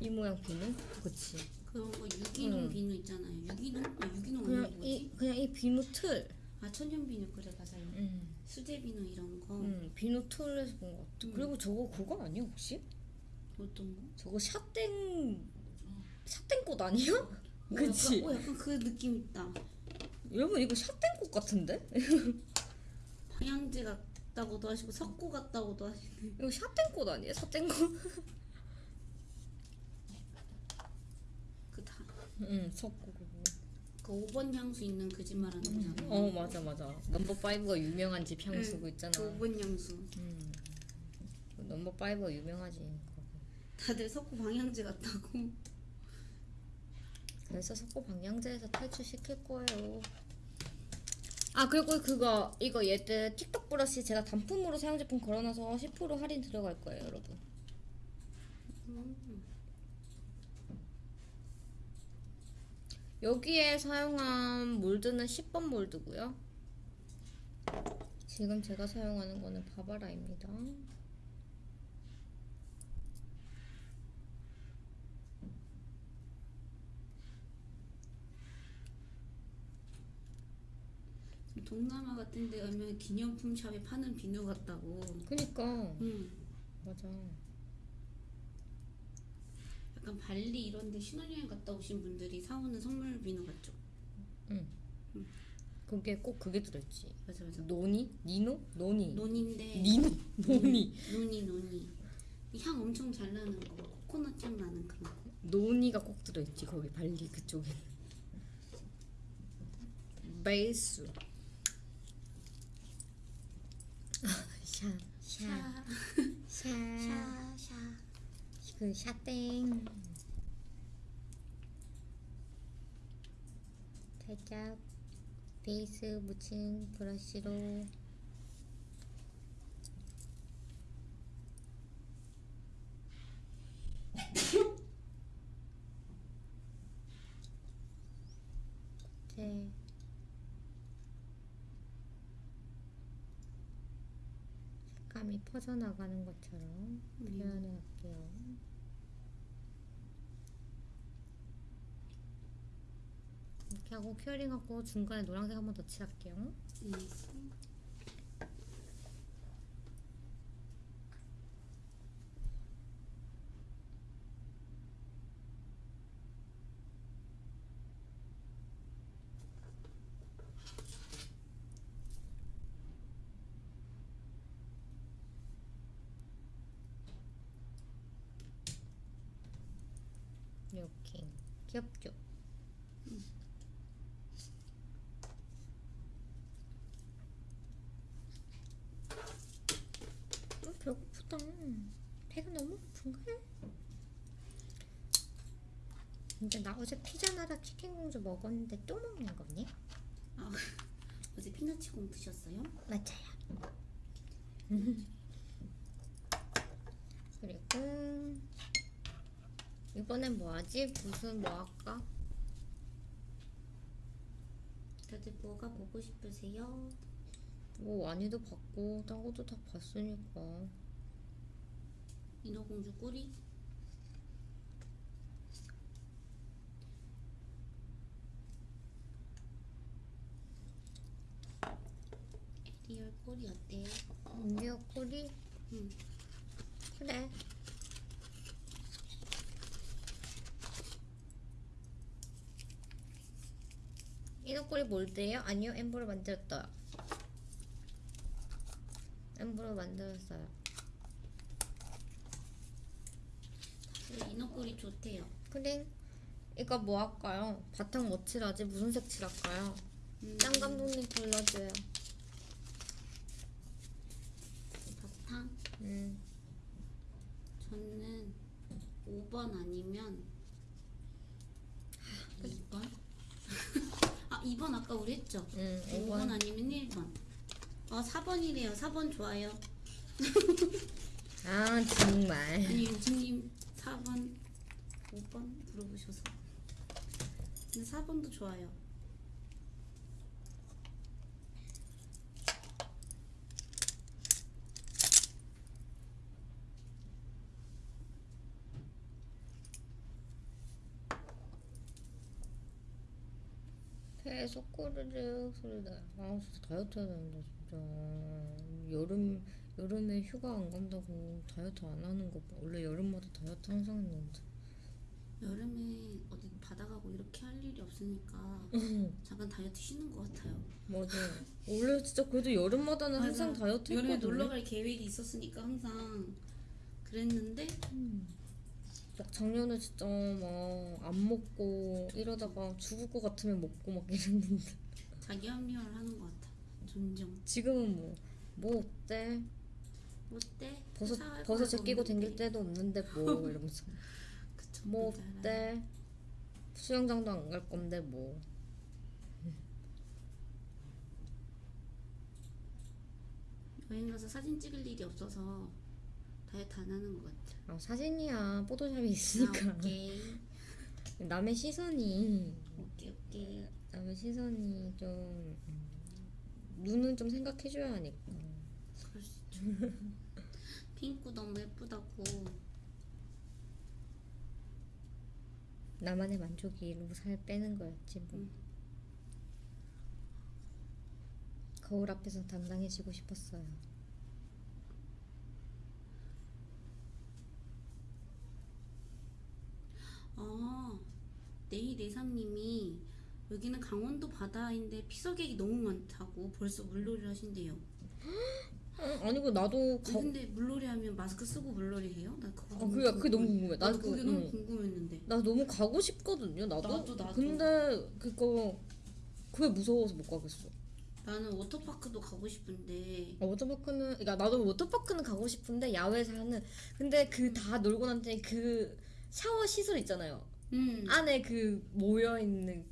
이 모양 비누? 그치. 그런 거 유기농 음. 비누 있잖아요. 유기농? 아, 유기농 그냥 아니고 이 뭐지? 그냥 이 비누 틀. 아 천연 비누 그래 맞아요. 음. 수제 비누 이런 거 음, 비누 틀에서 본 것 같아. 음. 그리고 저거 그거 아니야 혹시? 어떤 거? 저거 샷땡 샷땡꽃 아니야? [LAUGHS] 그치? 어, 약간, 어, 약간 그 느낌 있다. 여러분 이거 샷땡꽃 같은데? [LAUGHS] 방향제 같다고도 하시고 석고 같다고도 하시네. 이거 샷땡꽃 아니야? 샷땡꽃? [LAUGHS] 그 다. 응 섞고 그거. 그 5번 향수 있는 그집 말하는 거잖아요. 어 맞아 맞아. 넘버 5가 유명한 집 향수고 있잖아. 그 5번 향수. 음. 그 넘버 5가 유명하지. 다들 석고 방향제 같다고. 그래서 석고 방향제에서 탈출시킬 거예요. 아 그리고 그거 이거 얘들 틱톡 브러쉬 제가 단품으로 사용 제품 걸어놔서 10% 할인 들어갈 거예요 여러분. 여기에 사용한 몰드는 10번 몰드고요. 지금 제가 사용하는 거는 바바라입니다. 동남아 같은 데 가면 기념품 샵에 파는 비누 같다고. 그니까 음. 맞아. 약간 발리 이런 데 신혼여행 갔다 오신 분들이 사오는 선물 비누 같죠? 그게 꼭 그게 들어있지. 맞아 맞아. 노니? 니노? 노니. 노니인데 니노? 노니. 노니 노니 이 향 엄청 잘 나는 거 코코넛 향 나는 그런 거 노니가 꼭 들어있지 거기 발리 그쪽에. 베이스. 샤, 샤, 샤, 샤 샤 그 샤땡. 살짝 베이스 묻힌 브러쉬로. 이제 색감이 퍼져나가는 것처럼 음. 표현해 볼게요. 이렇게 하고 큐어링하고 중간에 노란색 한 번 더 칠할게요. 네. 이렇게 귀엽죠? 음, 배고프다. 배가 너무 고픈가? 근데 나 어제 피자나라 치킨공주 먹었는데 또 먹는 거니? 아, [LAUGHS] 어제 피나치공 드셨어요? 맞아요. [LAUGHS] 그리고 이번엔 뭐 하지? 무슨 뭐 할까? 다들 뭐가 보고 싶으세요? 뭐 와니도 봤고 딴 것도 다 봤으니까 인어공주 꼬리? 에리얼 꼬리 꼬리 응. 그래 인어 꼬리 mold예요? 아니요 embo로 만들었어요 embo로 만들었어요 다들 인어 꼬리 좋대요. 그래 이거 뭐 할까요? 바탕 뭐 칠하지? 무슨 색 칠할까요? 음, 짱 감독님 골라줘요 바탕? 음. 저는 5번 아니면 2번? 아 2번 [LAUGHS] 아까 우리 했죠? 음, 5번 5번 아니면 1번. 아 4번이래요. 4번 좋아요. 아 정말 아니 윤주님 4번 5번 물어보셔서 근데 4번도 좋아요 계속 꼬르륵 소리 나요 아 진짜 다이어트 해야 되는데 진짜. 여름 여름에 휴가 안 간다고 다이어트 안 하는 거 봐. 원래 여름마다 다이어트 항상 했는데. 여름에 어디 바다 가고 이렇게 할 일이 없으니까 잠깐 다이어트 쉬는 것 같아요. 맞아. 원래 진짜 그래도 여름마다는 항상. 다이어트 여름에 했거든요 놀러 갈 계획이 있었으니까 항상 그랬는데 막 작년에 진짜 막 안 먹고 이러다가 죽을 것 같으면 먹고 막 이랬는데. 자기 합리화를 하는 것 같아. 존중. 지금은 뭐 뭐 어때? 어때? 버섯 버섯 제끼고 댕길. 때도 없는데 뭐 [LAUGHS] 이러면서. 그쵸 뭐. 어때? 수영장도 안 갈 건데 뭐. 여행 가서 사진 찍을 일이 없어서 안 하는 것 같아. 아, 사진이야. 포토샵이 아, 있으니까. 오케이. [LAUGHS] 남의 시선이. 오케이 오케이. 남의 시선이 좀 음, 눈은 좀 생각해줘야 하니까. 그럴 수 있죠. [LAUGHS] 핑크 너무 예쁘다고. 나만의 만족이로 살 빼는 거였지 뭐. 음. 거울 앞에서 당당해지고 싶었어요 아 네이네삼님이 여기는 강원도 바다인데 피서객이 너무 많다고 벌써 물놀이를 하신대요 [GASPS] 어, 아니고 나도 가, 근데 물놀이 하면 마스크 쓰고 물놀이 해요? 나 그거 어, 너무 그게 그게 너무 궁금해. 궁금해 나도 그게 응. 너무 궁금했는데 나 너무 가고 싶거든요 나도, 나도, 나도. 근데 그거 그게 무서워서 못 가겠어 나는 워터파크도 가고 싶은데 아, 워터파크는 그러니까 나도 워터파크는 가고 싶은데 야외에서 하는 근데 그 다 놀고 난 뒤에 그 샤워 시설 있잖아요. 음, 안에 그 모여 있는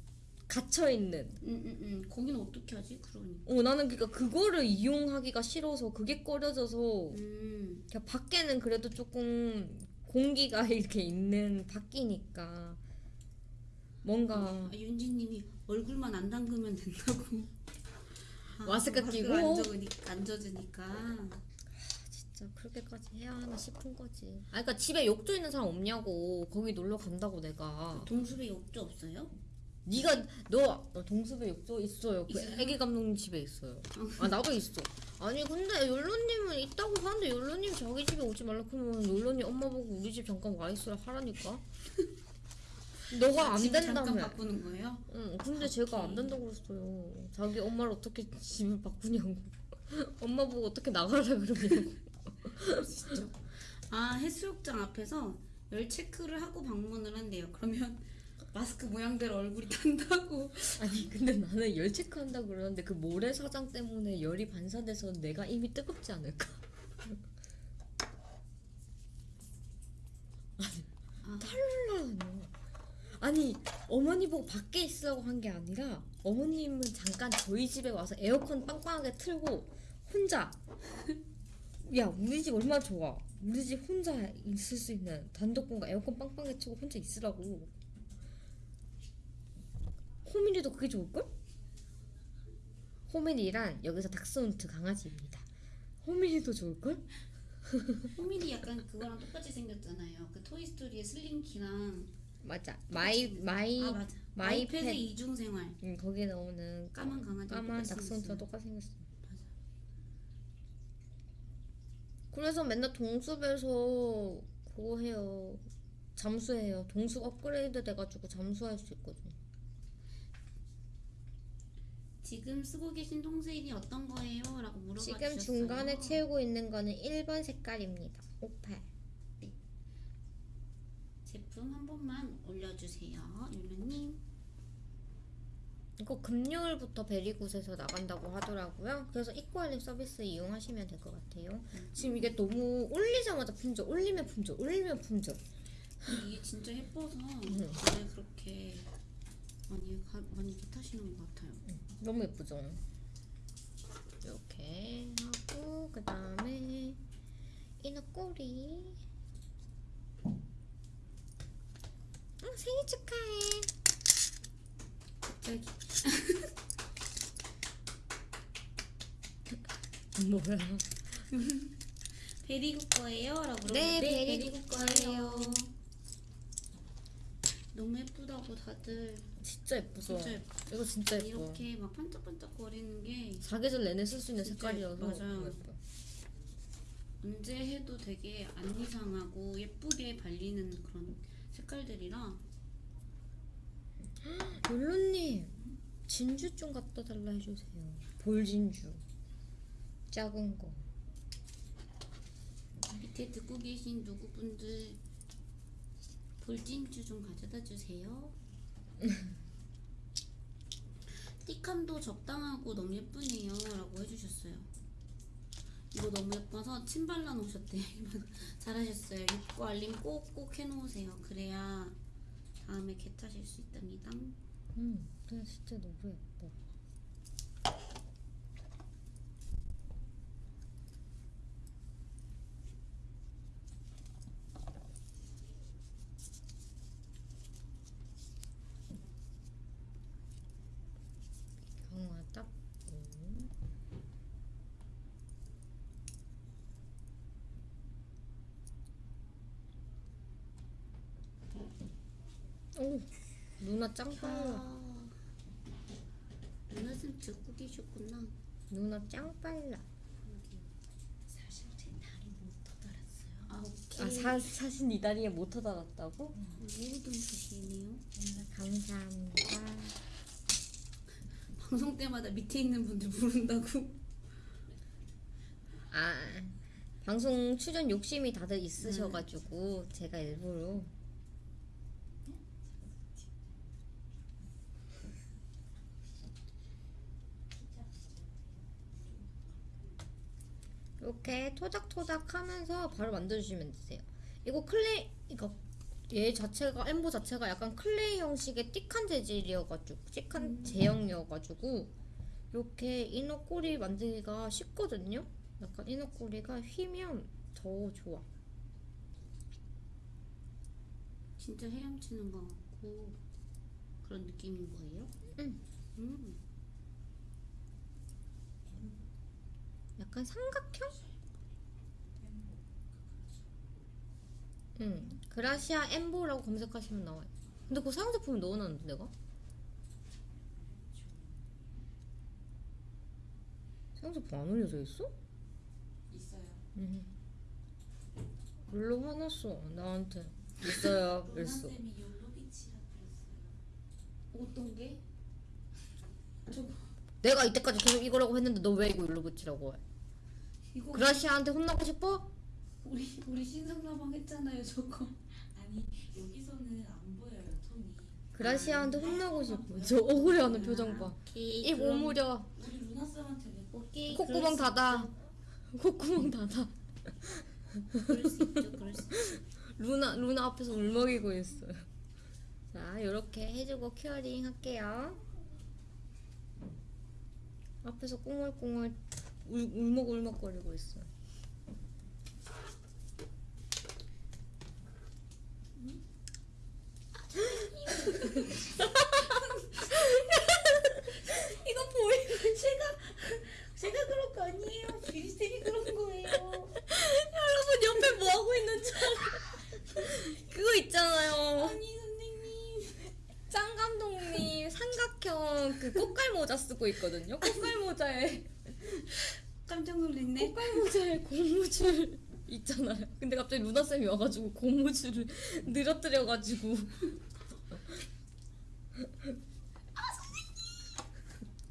갇혀 있는. 음, 음, 음. 거기는 어떻게 하지? 그러니. 어 나는 그러니까 그거를 이용하기가 싫어서 그게 꺼려져서 음, 그냥 밖에는 그래도 조금 공기가 [LAUGHS] 이렇게 있는 밖이니까 뭔가 아, 윤지님이 얼굴만 안 담그면 된다고. 아, 마스크 끼고? 안 젖으니까, 안 젖으니까 진짜 그렇게까지 해야 하나 싶은 거지. 아, 그러니까 집에 욕조 있는 사람 없냐고. 거기 놀러 간다고 내가. 동숲에 욕조 없어요? 네가 너, 너 동숲에 욕조 있어요. 그 있어요? 애기 감독님 집에 있어요. 아 나도 있어. 아니 근데 욜로님은 있다고 하는데 욜로님 자기 집에 오지 말라 그러면 욜로님 엄마 보고 우리 집 잠깐 와 있으라 하라니까. [LAUGHS] 너가 안집 잠깐 된다며. 바꾸는 거예요? 응, 근데 제가 안 된다고 그랬어요. 자기 엄마를 어떻게 집을 바꾸냐고. [LAUGHS] 엄마 보고 어떻게 나가라 그러냐고. 아 해수욕장 앞에서 열 체크를 하고 방문을 한대요. 그러면 마스크 모양대로 얼굴이 탄다고. 아니 근데 나는 열 체크한다 그러는데 그 모래사장 때문에 열이 반사돼서 내가 이미 뜨겁지 않을까? [LAUGHS] 아, 탈라노. 아니 어머니 보고 밖에 있으라고 한 게 아니라 어머님은 잠깐 저희 집에 와서 에어컨 빵빵하게 틀고 혼자 야 우리 집 얼마나 좋아 우리 집 혼자 있을 수 있는 단독 공간 에어컨 빵빵하게 틀고 혼자 있으라고 호민이도 그게 좋을걸? 호민이란 여기서 닥스훈트 강아지입니다 호민이도 좋을걸? [LAUGHS] 호민이 약간 그거랑 똑같이 생겼잖아요. 그 토이스토리의 슬링키랑 맞아 마이 마이 아 맞아. 마이 마이 펫의 펫. 이중 생활. 응, 거기에 나오는 까만 강아지 까만 닥스훈트가 똑같이 생겼어 맞아. 그래서 맨날 동숲에서 그거 해요. 잠수해요. 동숲 업그레이드 돼가지고 잠수할 수 있거든. 지금 쓰고 계신 통세일이 어떤 거예요? 라고 물어봐 지금 주셨어요. 중간에 채우고 있는 거는 1번 색깔입니다. 58. 제품 한 번만 올려주세요. 율루님. 이거 금요일부터 베리굿에서 나간다고 하더라고요. 그래서 입고알림 서비스 이용하시면 될 것 같아요. 지금 이게 너무 올리자마자 품절, 올리면 품절, 올리면 품절. 이게 진짜 예뻐서 음. 왜 그렇게 많이 가, 많이 타시는 것 같아요. 너무 예쁘죠? 이렇게 하고 그 다음에 이너 꼬리 어, 생일 축하해 갑자기 [LAUGHS] 뭐야 [LAUGHS] 베리국 거예요? 라고 네, 물어봤는데 베리국 거예요. 너무 예쁘다고 다들 진짜 예쁘죠? 진짜 예뻐. 이거 진짜 예뻐 이렇게 막 반짝반짝 거리는 게 사계절 내내 쓸 수 있는 색깔이어서 맞아요. 언제 해도 되게 안 이상하고 예쁘게 발리는 그런 색깔들이라 율로님 진주 좀 갖다 달라 해주세요 볼진주 작은 거 밑에 듣고 계신 누구분들 볼진주 좀 가져다 주세요. [LAUGHS] 띠감도 적당하고 너무 예쁘네요 라고 해주셨어요. 이거 너무 예뻐서 침 발라 놓으셨대요. [LAUGHS] 잘하셨어요. 입고 알림 꼭꼭 해놓으세요. 그래야 다음에 개 타실 수 있답니다. 음, 근데 진짜 너무 예뻐. 경화 닦고 오 누나 짱 빨라 아, 누나 좀 듣고 계셨구나. 누나 짱 빨라 사실 제 다리 못 터달았어요. 아아 오케이. 사, 사실 이 다리에 모터 달았다고? 모든 소식이네요. 감사합니다 [LAUGHS] 방송 때마다 밑에 있는 분들 부른다고. 아 방송 출연 욕심이 다들 있으셔가지고 제가 일부러 이렇게 토닥토닥 하면서 바로 만들어주시면 되세요 이거 clay 이거 얘 자체가 embo 자체가 약간 clay 형식의 thick한 재질이어가지고 thick한 제형이어가지고 이렇게 인어꼬리 만들기가 쉽거든요 약간 인어꼬리가 휘면 더 좋아 진짜 헤엄치는 것 같고 그런 느낌인 거예요? 응. 음. 약간 삼각형? 응. 그라시아 엠보라고 검색하시면 나와요. 근데 그거 사용 제품을 넣어놨는데 내가? 사용 제품 안 올려져 있어? 있어요. 응. 물로 화났어 나한테 있어요 [LAUGHS] 그랬어. 어떤 게? [LAUGHS] 저거 내가 이때까지 계속 이거라고 했는데 너 왜 이거 일로 붙이라고 해? 이거 그라시아한테 혼나고 싶어? 우리 우리 신상라방 했잖아요 저거. 아니 여기서는 안 보여요 톤이. 그라시아한테 혼나고 싶어. 저 억울해하는 표정 봐. 오케이. 입 그럼- 오므려. 우리 루나 쌤한테 왜 오케이. 콧구멍 닫아. 콧구멍 닫아. 그럴 수 있죠. 그럴 수 있죠. 루나 루나 앞에서 울먹이고 있어요. 자, 이렇게 해주고 큐어링 할게요. 앞에서 꽁얼꽁얼 울, 울먹울먹거리고 있어요. [LAUGHS] 이거 보이면 제가 제가 그런 거 아니에요. 비리쌤이 그런 거예요. 여러분 옆에 뭐 하고 있는 줄 알아? 그거 있잖아요. 아니 선생님. 짱 감독님 삼각형 그 꽃갈 모자 쓰고 있거든요. 꽃갈 모자에 깜짝 놀랐네. 꽃갈 모자에 고무줄 있잖아요. 근데 갑자기 루나 쌤이 와가지고 고무줄을 [LAUGHS] 늘어뜨려가지고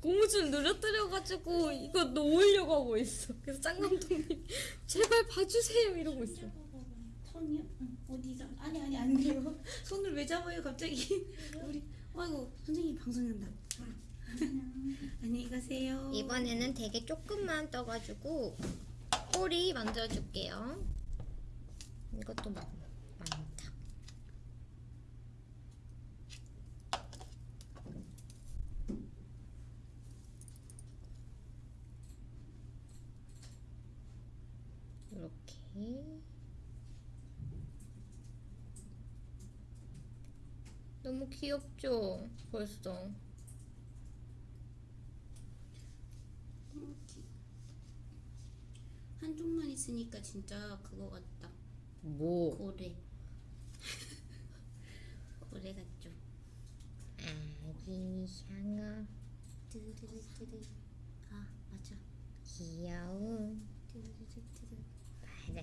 고무줄 늘어뜨려가지고 이거 놓으려고 하고 있어. 그래서 짱 감독님 제발 봐주세요 이러고 있어. 손이요? 응. 어디서? 아니 아니 안 돼요. 손을 왜 잡아요 갑자기? 우리 아이고 선생님 방송한다. 안녕히 가세요. 이번에는 되게 조금만 떠가지고 꼬리 만들어줄게요. 이것도 막 많다. 이렇게 너무 귀엽죠? 벌써. 한쪽만 있으니까 진짜 그거 같다. 뭐? 고래. [LAUGHS] 고래 같죠. 아기 상어 뜨르르르르. 아 맞아. 귀여운.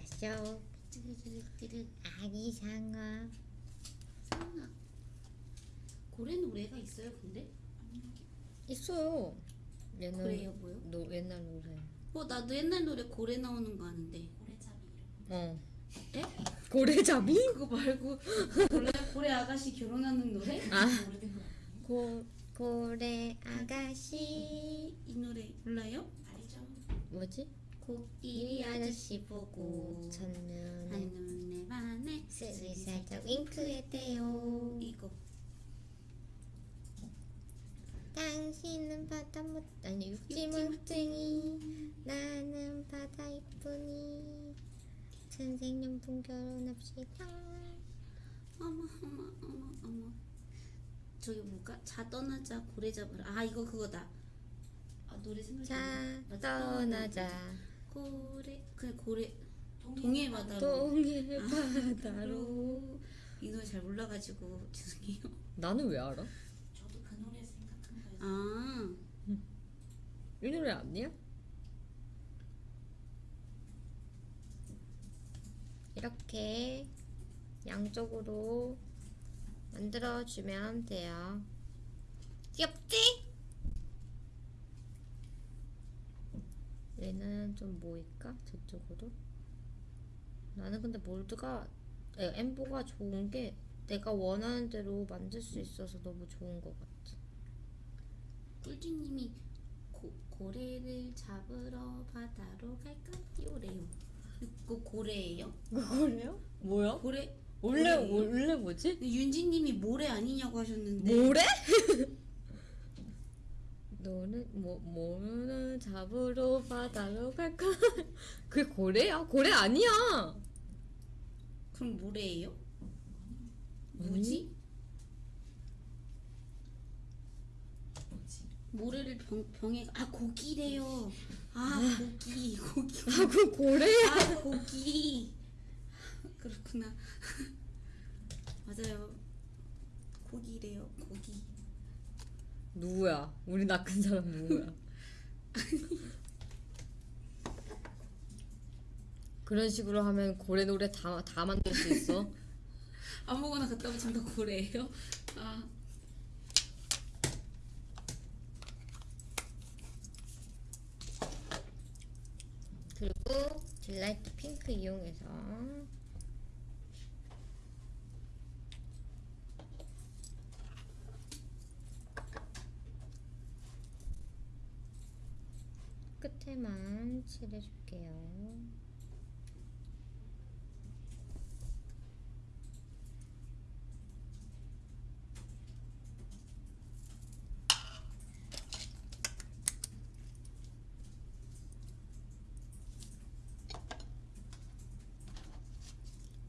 뜨르르르르. 아기 상어 상아. 고래 노래가 있어요 근데? 있어요. 얘는 고래요 뭐요? 노, 옛날 노래. 어 나도 옛날 노래 고래 나오는 거 아는데. 고래잡이. 어. 에? 고래잡이? 그거 말고 고래 고래 아가씨 결혼하는 노래? 아 아니에요? 고, 고래 아가씨 이, 이 노래 몰라요? 알죠? 뭐지? 코끼리 아저씨 보고 첫눈에 한눈에 반해 슬슬 살짝 윙크했대요. 이거. 당신은 바다 못 아니 육지 못쟁이. 나는 바다 이쁘니. 선생님분 결혼합시다. 어머 어머 어머 어머. 저기 뭐가 자 떠나자 고래 잡으라 아 이거 그거다. 아 노래 생각이 자. 떠나자 고래 그래 고래 동해 동해 바다로 동해 아, 바다로 이 노래 잘 몰라가지고 [LAUGHS] 죄송해요 나는 왜 알아? 저도 그 노래 생각한 거예요. 아이 노래 아니야? 이렇게 양쪽으로 만들어주면 돼요. 귀엽지? 얘는 좀 모일까? 저쪽으로? 나는 근데 몰드가 에, 엠보가 좋은 게 내가 원하는 대로 만들 수 있어서 너무 좋은 것 같아. 꿀지님이 고, 고래를 잡으러 바다로 갈까요래요 이거 [LAUGHS] 고래예요? 그거래요? 뭐야? 고래 원래 고래예요? 원래 뭐지? 윤지님이 모래 아니냐고 하셨는데 모래? [LAUGHS] 너는 뭐 뭐는 잡으러 바다로 갈까? [LAUGHS] 그게 고래야? 고래 아니야. 그럼 모래예요? 뭐지? 뭐지? 모래를 병, 병에 아 고기래요. 아 고기 고기. 아, 그 고래야. 아 고기. 그렇구나. [LAUGHS] 맞아요. 고기래요. 누구야? 우리 낚은 사람 누구야? [LAUGHS] 그런 식으로 하면 고래 노래 다, 다 만들 수 있어. [LAUGHS] 아무거나 갖다 붙이면 다 고래예요. 아 그리고 딜라이트 핑크 이용해서 끝에만 칠해줄게요.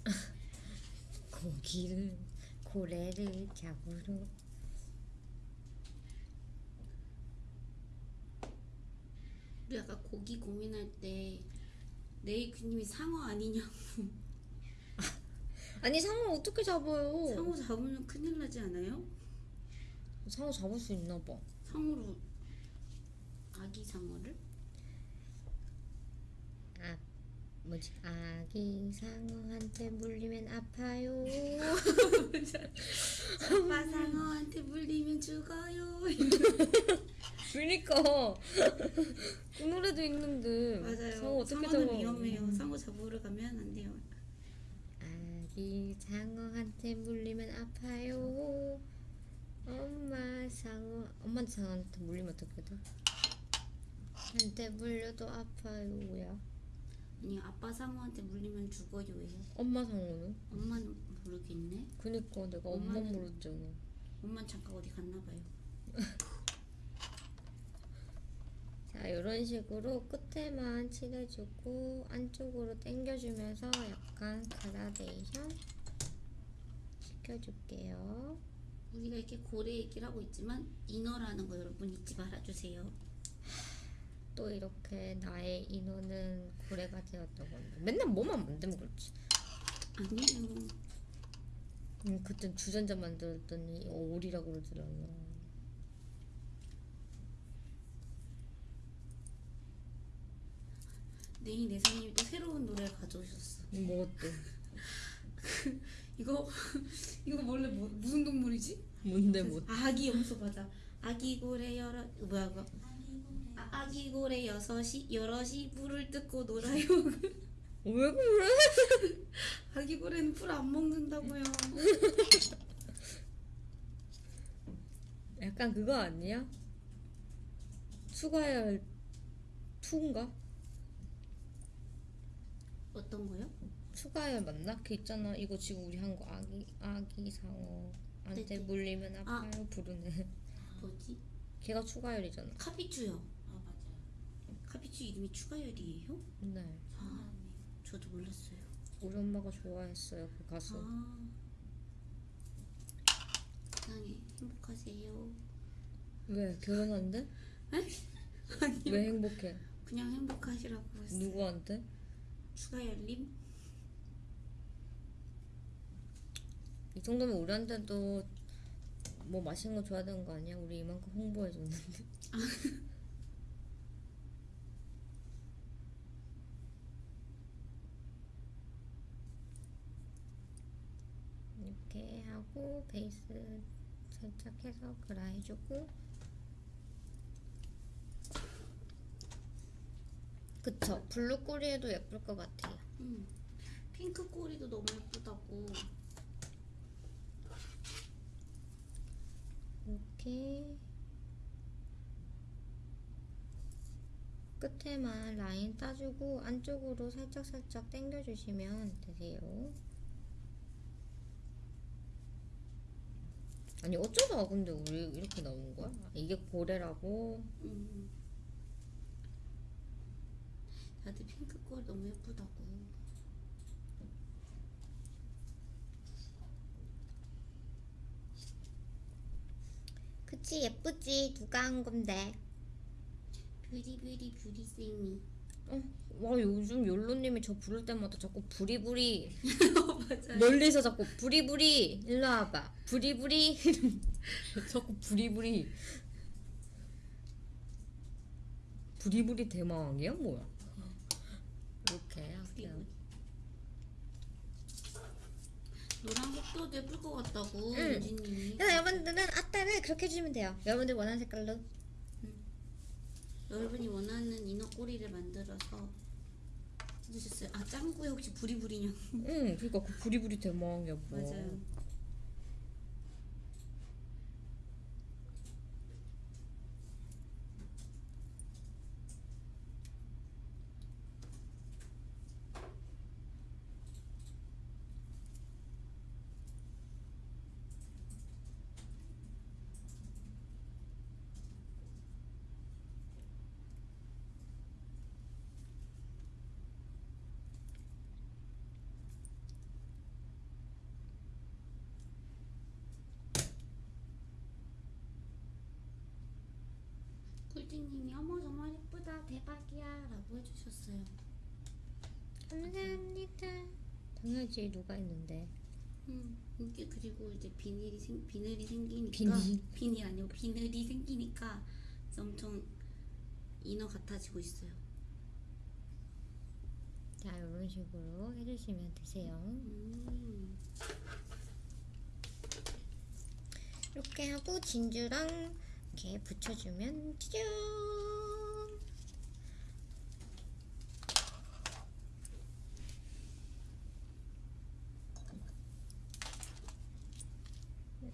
[LAUGHS] 고기를 고래를 잡으러 우리 고기 고민할 때 네이크님이 상어 아니냐고 아니 상어 어떻게 잡아요? 상어 잡으면 큰일 나지 않아요? 상어 잡을 수 있나 봐. 상어로 아기 상어를? 아 뭐지 아기 상어한테 물리면 아파요. [LAUGHS] 아빠 상어한테 물리면 죽어요. [LAUGHS] 그니까 그 노래도 있는데 맞아요. 상어 어떻게 상어는 잡아? 위험해요. 상어 잡으러 가면 안 돼요. 아기 상어한테 물리면 아파요. 엄마 상어 엄마한테 상어한테 물리면 어떻게 돼? 한테 물려도 아파요. 뭐야? 아니 아빠 상어한테 물리면 죽어요예요. 엄마 상어는? 엄마는 모르겠네. 그니까 내가 엄마 엄마는- 물었잖아. 엄마 잠깐 어디 갔나 봐요. [LAUGHS] 자, 이런 식으로 끝에만 칠해주고 안쪽으로 당겨주면서 약간 그라데이션 시켜줄게요. 우리가 이렇게 고래 얘기를 하고 있지만 인어라는 거 여러분 잊지 말아주세요. 또 이렇게 나의 인어는 고래가 되었다고 합니다. 맨날 뭐만 만들면 그렇지. 아니에요. 음, 그땐 주전자 만들었더니 오리라고 그러더라고. 네이 내사님이 또 새로운 노래를 가져오셨어. 뭐 어때? [LAUGHS] 이거 [LAUGHS] 이거 원래 뭐, 무슨 동물이지? 뭔데 뭐? 아기 염소 맞아. 아기 고래 여러 뭐야 고래 아, 아기 고래 여섯이 여럿이 물을 뜯고 놀아요. 왜 그래? [LAUGHS] 아기 고래는 풀 안 먹는다고요. 약간 그거 아니야? 추가열 2인가? 어떤 거요? 추가열 맞나? 그 있잖아. 이거 지금 우리 한 거 아기 아기 상어 한테 네네. 물리면 아파요 부르네. 뭐지? 걔가 추가열이잖아. 카피추요. 아 맞아요 카피추 이름이 추가열이에요? 네. 아, 저도 몰랐어요. 우리 엄마가 좋아했어요 그 가수. 아. 세상에 행복하세요. 왜 결혼한대? 아니요. 왜 행복해? 그냥 행복하시라고 했어요. 누구한테? 추가열님? 이 정도면 우리한테도 뭐 맛있는 거 줘야 되는 거 아니야? 우리 이만큼 홍보해 줬는데. [LAUGHS] 이렇게 하고 베이스 살짝 해서 그라 해주고 그쵸 blue 꼬리에도 예쁠 것 같아요 음. 핑크 꼬리도 너무 예쁘다고. 이렇게 끝에만 라인 따주고 안쪽으로 살짝 살짝 당겨주시면 되세요. 아니 어쩌다 근데 우리 이렇게 나온 거야? 이게 고래라고? 음. 다들 핑크 꼬리 너무 예쁘다고. 그치 예쁘지 누가 한 건데? 뷰리 뷰리 뷰리 쌤이. 와 요즘 욜로님이 저 부를 때마다 자꾸 부리부리 [LAUGHS] 맞아요. 멀리서 자꾸 부리부리 일로 와봐 부리부리 [LAUGHS] 자꾸 부리부리 부리부리 대마왕이야 뭐야 이렇게 할게요 노란 색도도 예쁠 것 같다고 응. 그래서 여러분들은 아따를 그렇게 해주면 돼요 여러분들 원하는 색깔로 여러분이 원하는 이너 꼬리를 만들어서 해주셨어요. 아 짱구에 혹시 부리부리냐고. 응 그니까 그 부리부리 대마왕이야 뭐 맞아요. 꿀띠님이 어머 정말 예쁘다 대박이야라고 해주셨어요. 감사합니다 당연하지 누가 있는데 음, 이게 그리고 이제 비닐이 생 비늘이 생기니까 비닐? 비닐 아니고 비늘이 생기니까 엄청 이너 같아지고 있어요. 자 이런 식으로 해주시면 되세요 음, 이렇게 하고 진주랑 이렇게 붙여주면 짜잔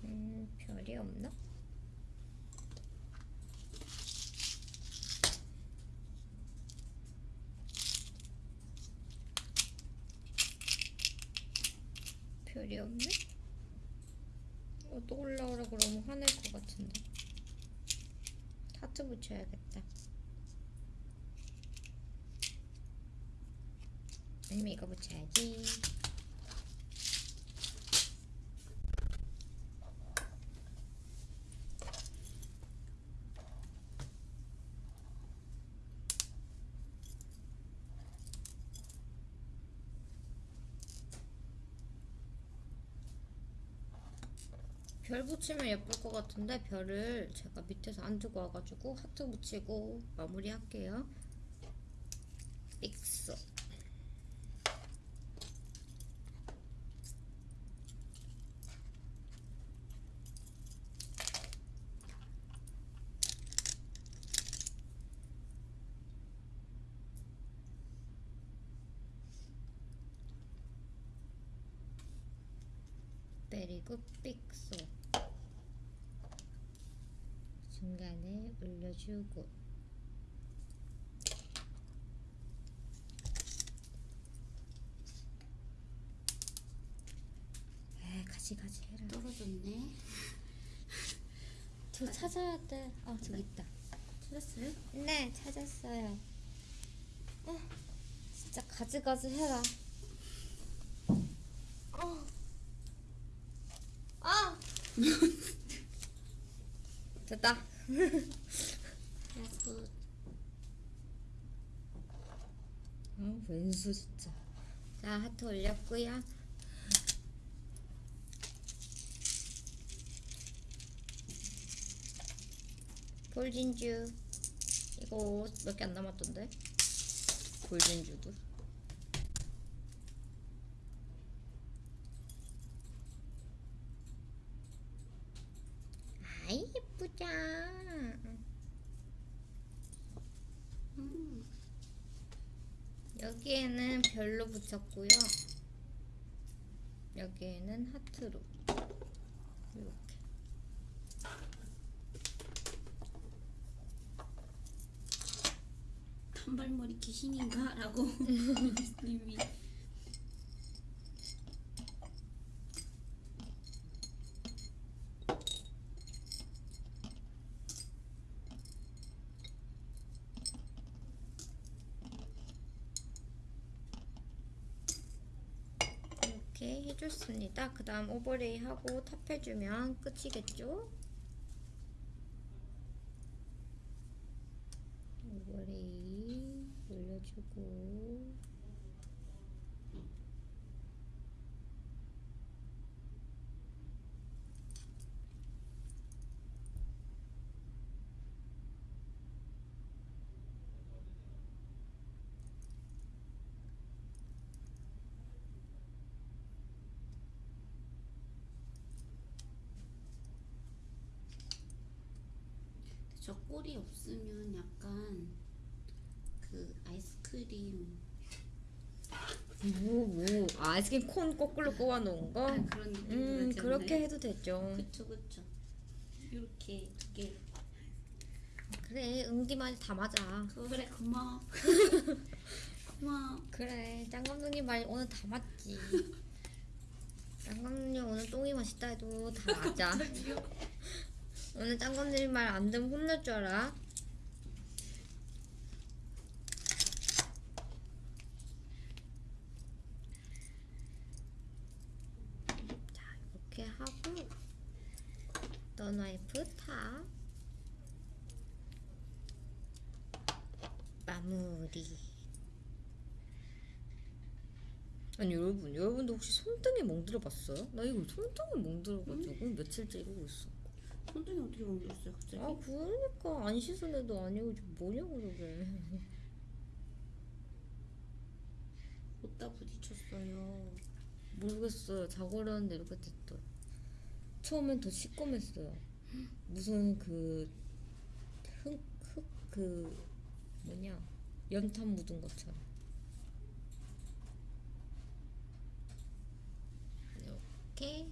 음, 별이 없나? 별이 없네? 어, 또 올라오라 그러면 화낼 것 같은데. 하트 붙여야겠다. 아니면 이거 붙여야지. 별 붙이면 예쁠 것 같은데 별을 제가 밑에서 안 두고 와가지고 하트 붙이고 마무리할게요. 믹스. 그리고 픽소 중간에 올려주고 에 가지 가지 해라 떨어졌네. 저 찾아야 돼. 아 저기 있다. 찾았어요? 네 찾았어요. 어 진짜 가지 가지 해라. 어. 아 [LAUGHS] 됐다. 야구 아 왼수 진짜. 자 하트 올렸고요. 볼진주 이거 몇 개 안 남았던데 볼진주도 아이 예쁘다 음, 여기에는 별로 붙였고요. 여기에는 하트로 이렇게. 단발머리 귀신인가? 라고 님이 이렇게 해줬습니다. 그 다음 오버레이 하고 탑해주면 끝이겠죠? 오버레이 올려주고 저 꼴이 없으면 약간 그 아이스 크림 뭐, 뭐, 아, 아이스크림 콘 거꾸로 꼬아 놓은 거? 아, 그런 느낌 음, 그렇게 해도 되죠. 그쵸 그쵸 이렇게 두 개 그래, 응디만 다 맞아. 그래 고마워 [LAUGHS] 고마워 그래, 짱 감독님 말 오늘 다 맞지. 짱 감독님 오늘 똥이 맛있다 해도 다 맞아. 오늘 짱 감독님 말 안 들으면 혼날 줄 알아. 자, 이렇게 하고 non-wipe top 마무리. 아니 여러분, 여러분도 혹시 손등에 멍들어 봤어요? 나 이거 손등에 멍들어가지고 며칠째 이러고 있어. 손등이 어떻게 멍들었어요 갑자기? 아 그러니까 안 씻은 애도 아니고 지금 뭐냐고 저게. 어디다 부딪혔어요 모르겠어요. 자고 일어났는데 이렇게 됐더라. 처음엔 더 시꺼맸어요. 무슨 그 흙, 흙, 그 뭐냐 연탄 묻은 것처럼. 이렇게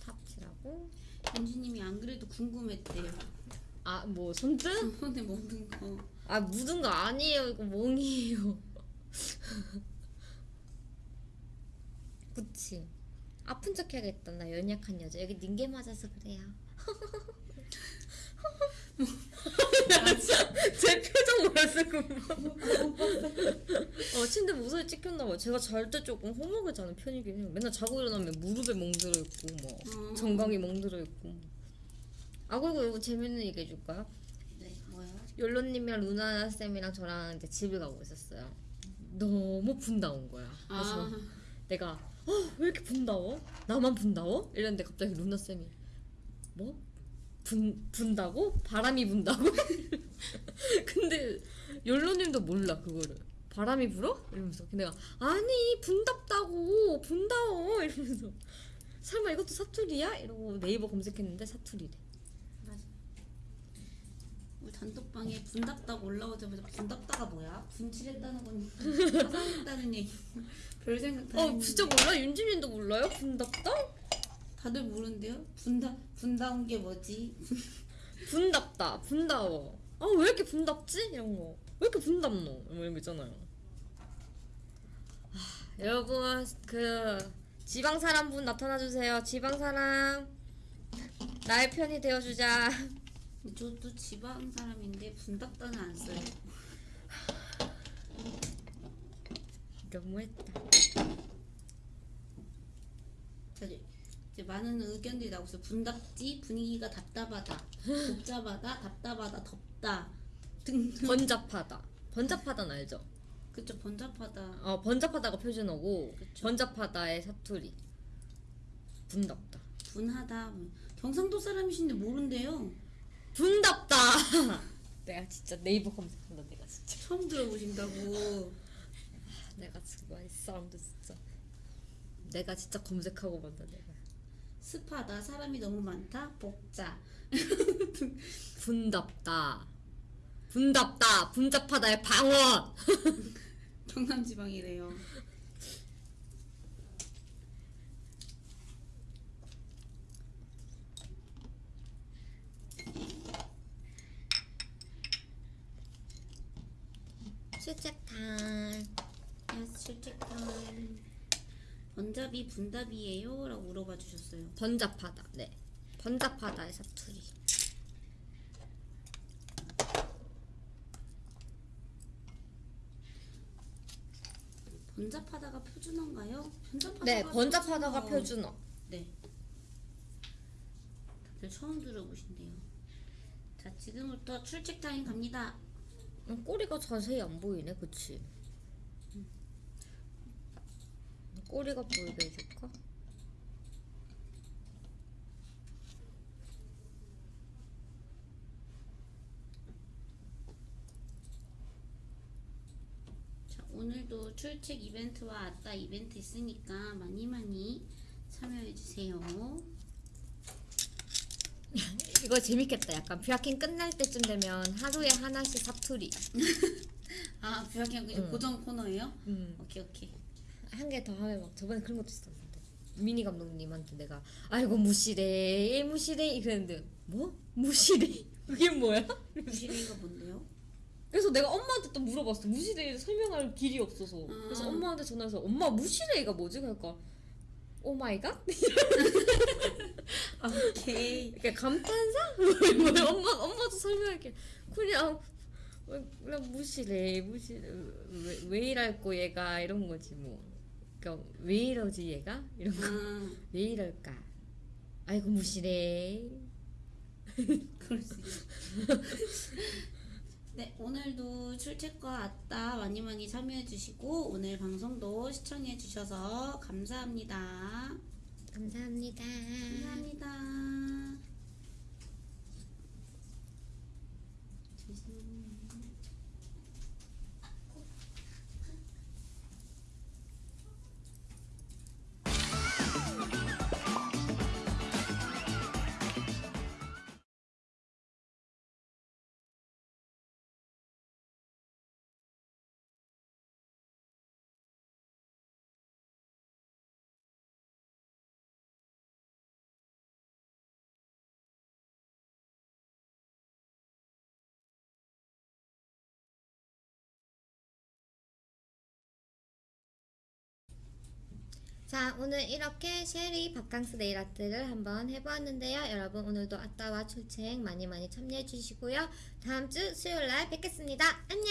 탑칠하고 윤지님이 안 그래도 궁금했대요 아 뭐 손등? [LAUGHS] 손에 멍든 거아 묻은 거 아니에요. 이거 멍이에요. [LAUGHS] 그치. 아픈 척 해야겠다. 나 연약한 여자. 여기 닌게 맞아서 그래요. [LAUGHS] [LAUGHS] 제 표정 그거. 어 침대 무서워 찍혔나봐. 제가 잘 때 조금 허무하게 자는 편이긴 해요. 맨날 자고 일어나면 무릎에 멍들어 있고 뭐 어. 정강이 멍들어 있고. 아 그리고 이거 재밌는 얘기 해줄까요? 네 뭐요? 욜로님이랑 루나 쌤이랑 저랑 이제 집을 가고 있었어요. 너무 분다운 거야. 그래서 아 내가 어, 왜 이렇게 분다워? 나만 분다워? 이랬는데 갑자기 루나 쌤이 뭐? 분 분다고? 바람이 분다고? [LAUGHS] 근데 욜로님도 몰라 그거를. 바람이 불어? 이러면서 내가 아니 분답다고 분다워 이러면서 설마 이것도 사투리야? 이러고 네이버 검색했는데 사투리래. 맞아 우리 단톡방에 분답다가 올라오자마자 분답다가 뭐야? 분칠했다는 건 [LAUGHS] 화상했다는 얘기 별 생각 다 어 했는데. 진짜 몰라? 윤지민도 몰라요? 분답다? 다들 모른대요? 분다 분다운 게 뭐지? [LAUGHS] 분답다 분다워 아 왜 이렇게 분답지? 이런 거 왜 이렇게 분답노? 뭐 이런 거 있잖아요 아, 여러분 그 지방 사람 분 나타나 주세요 지방 사람 나의 편이 되어주자 [LAUGHS] 저도 지방 사람인데 분답다는 안 써요. 너무했다 자, 이제 이제 많은 의견들이 나오고 있어요. 분답지 분위기가 답답하다, 복잡하다, 답답하다, 덥다 등등. 번잡하다 번잡하다는 알죠? 그쵸 번잡하다. 어 번잡하다가 표준어고 번잡하다의 사투리 분답다 분하다. 경상도 사람이신데 모른대요. 분답다 [LAUGHS] 내가 진짜 네이버 검색한다 내가 진짜 처음 들어보신다고. 내가 정말 이 사람들 진짜 내가 진짜 검색하고 봤다 내가 습하다. 사람이 너무 많다. 복자. [LAUGHS] 분답다 분답다 분잡하다의 방언 경남지방이래요. 출첵 타임 야스 출첵 타임. 분잡이 분답이에요? 라고 물어봐 주셨어요. 번잡하다 네 번잡하다의 사투리 번잡하다가 표준어인가요? 번잡하다가 네 번잡하다가 표준어. 네. 다들 처음 들어보신대요. 자, 지금부터 출첵 타임 갑니다. 어, 꼬리가 자세히 안 보이네, 그치? 꼬리가 보이게 해줄까? 자, 오늘도 출첵 이벤트와 아따 이벤트 있으니까 많이 많이 참여해 주세요. [LAUGHS] 이거 재밌겠다. 약간 뷰아킹 끝날 때쯤 되면 하루에 하나씩 사투리. [LAUGHS] 아, 그 응. 고정 코너예요? 음. 오케이 오케이. 한 개 더 하면 막 저번에 그런 것도 있었는데 미니 감독님한테 내가 아이고 무시래 무시래 이랬는데 뭐 무시래 [LAUGHS] 그게 뭐야? 부실이가 뭔데요? 그래서 내가 엄마한테 또 물어봤어 무시래 설명할 길이 없어서 그래서 음. 엄마한테 전화해서 엄마 무시래가 뭐지? 그러니까 Oh my god? [LAUGHS] 오케이. 그러니까 감탄사? [LAUGHS] 뭐야 엄마 엄마도 설명할게 그냥 그냥 무시래 무시래 왜, 왜 이랄꼬 얘가 이런 거지 뭐 그러니까 왜 이러지 얘가 이런 거 아, [LAUGHS] 왜 이럴까? 아이고 무시래. [LAUGHS] 그럴 수 있어. [LAUGHS] 네, 오늘도 출첵과 아따 많이 많이 참여해 주시고 오늘 방송도 시청해 주셔서 감사합니다. 감사합니다. 감사합니다. 자, 오늘 이렇게 쉐리 바캉스 네일 아트를 한번 해보았는데요. 여러분 오늘도 아따와 출첵 많이 많이 참여해 주시고요. 다음 주 수요일 날 뵙겠습니다. 안녕!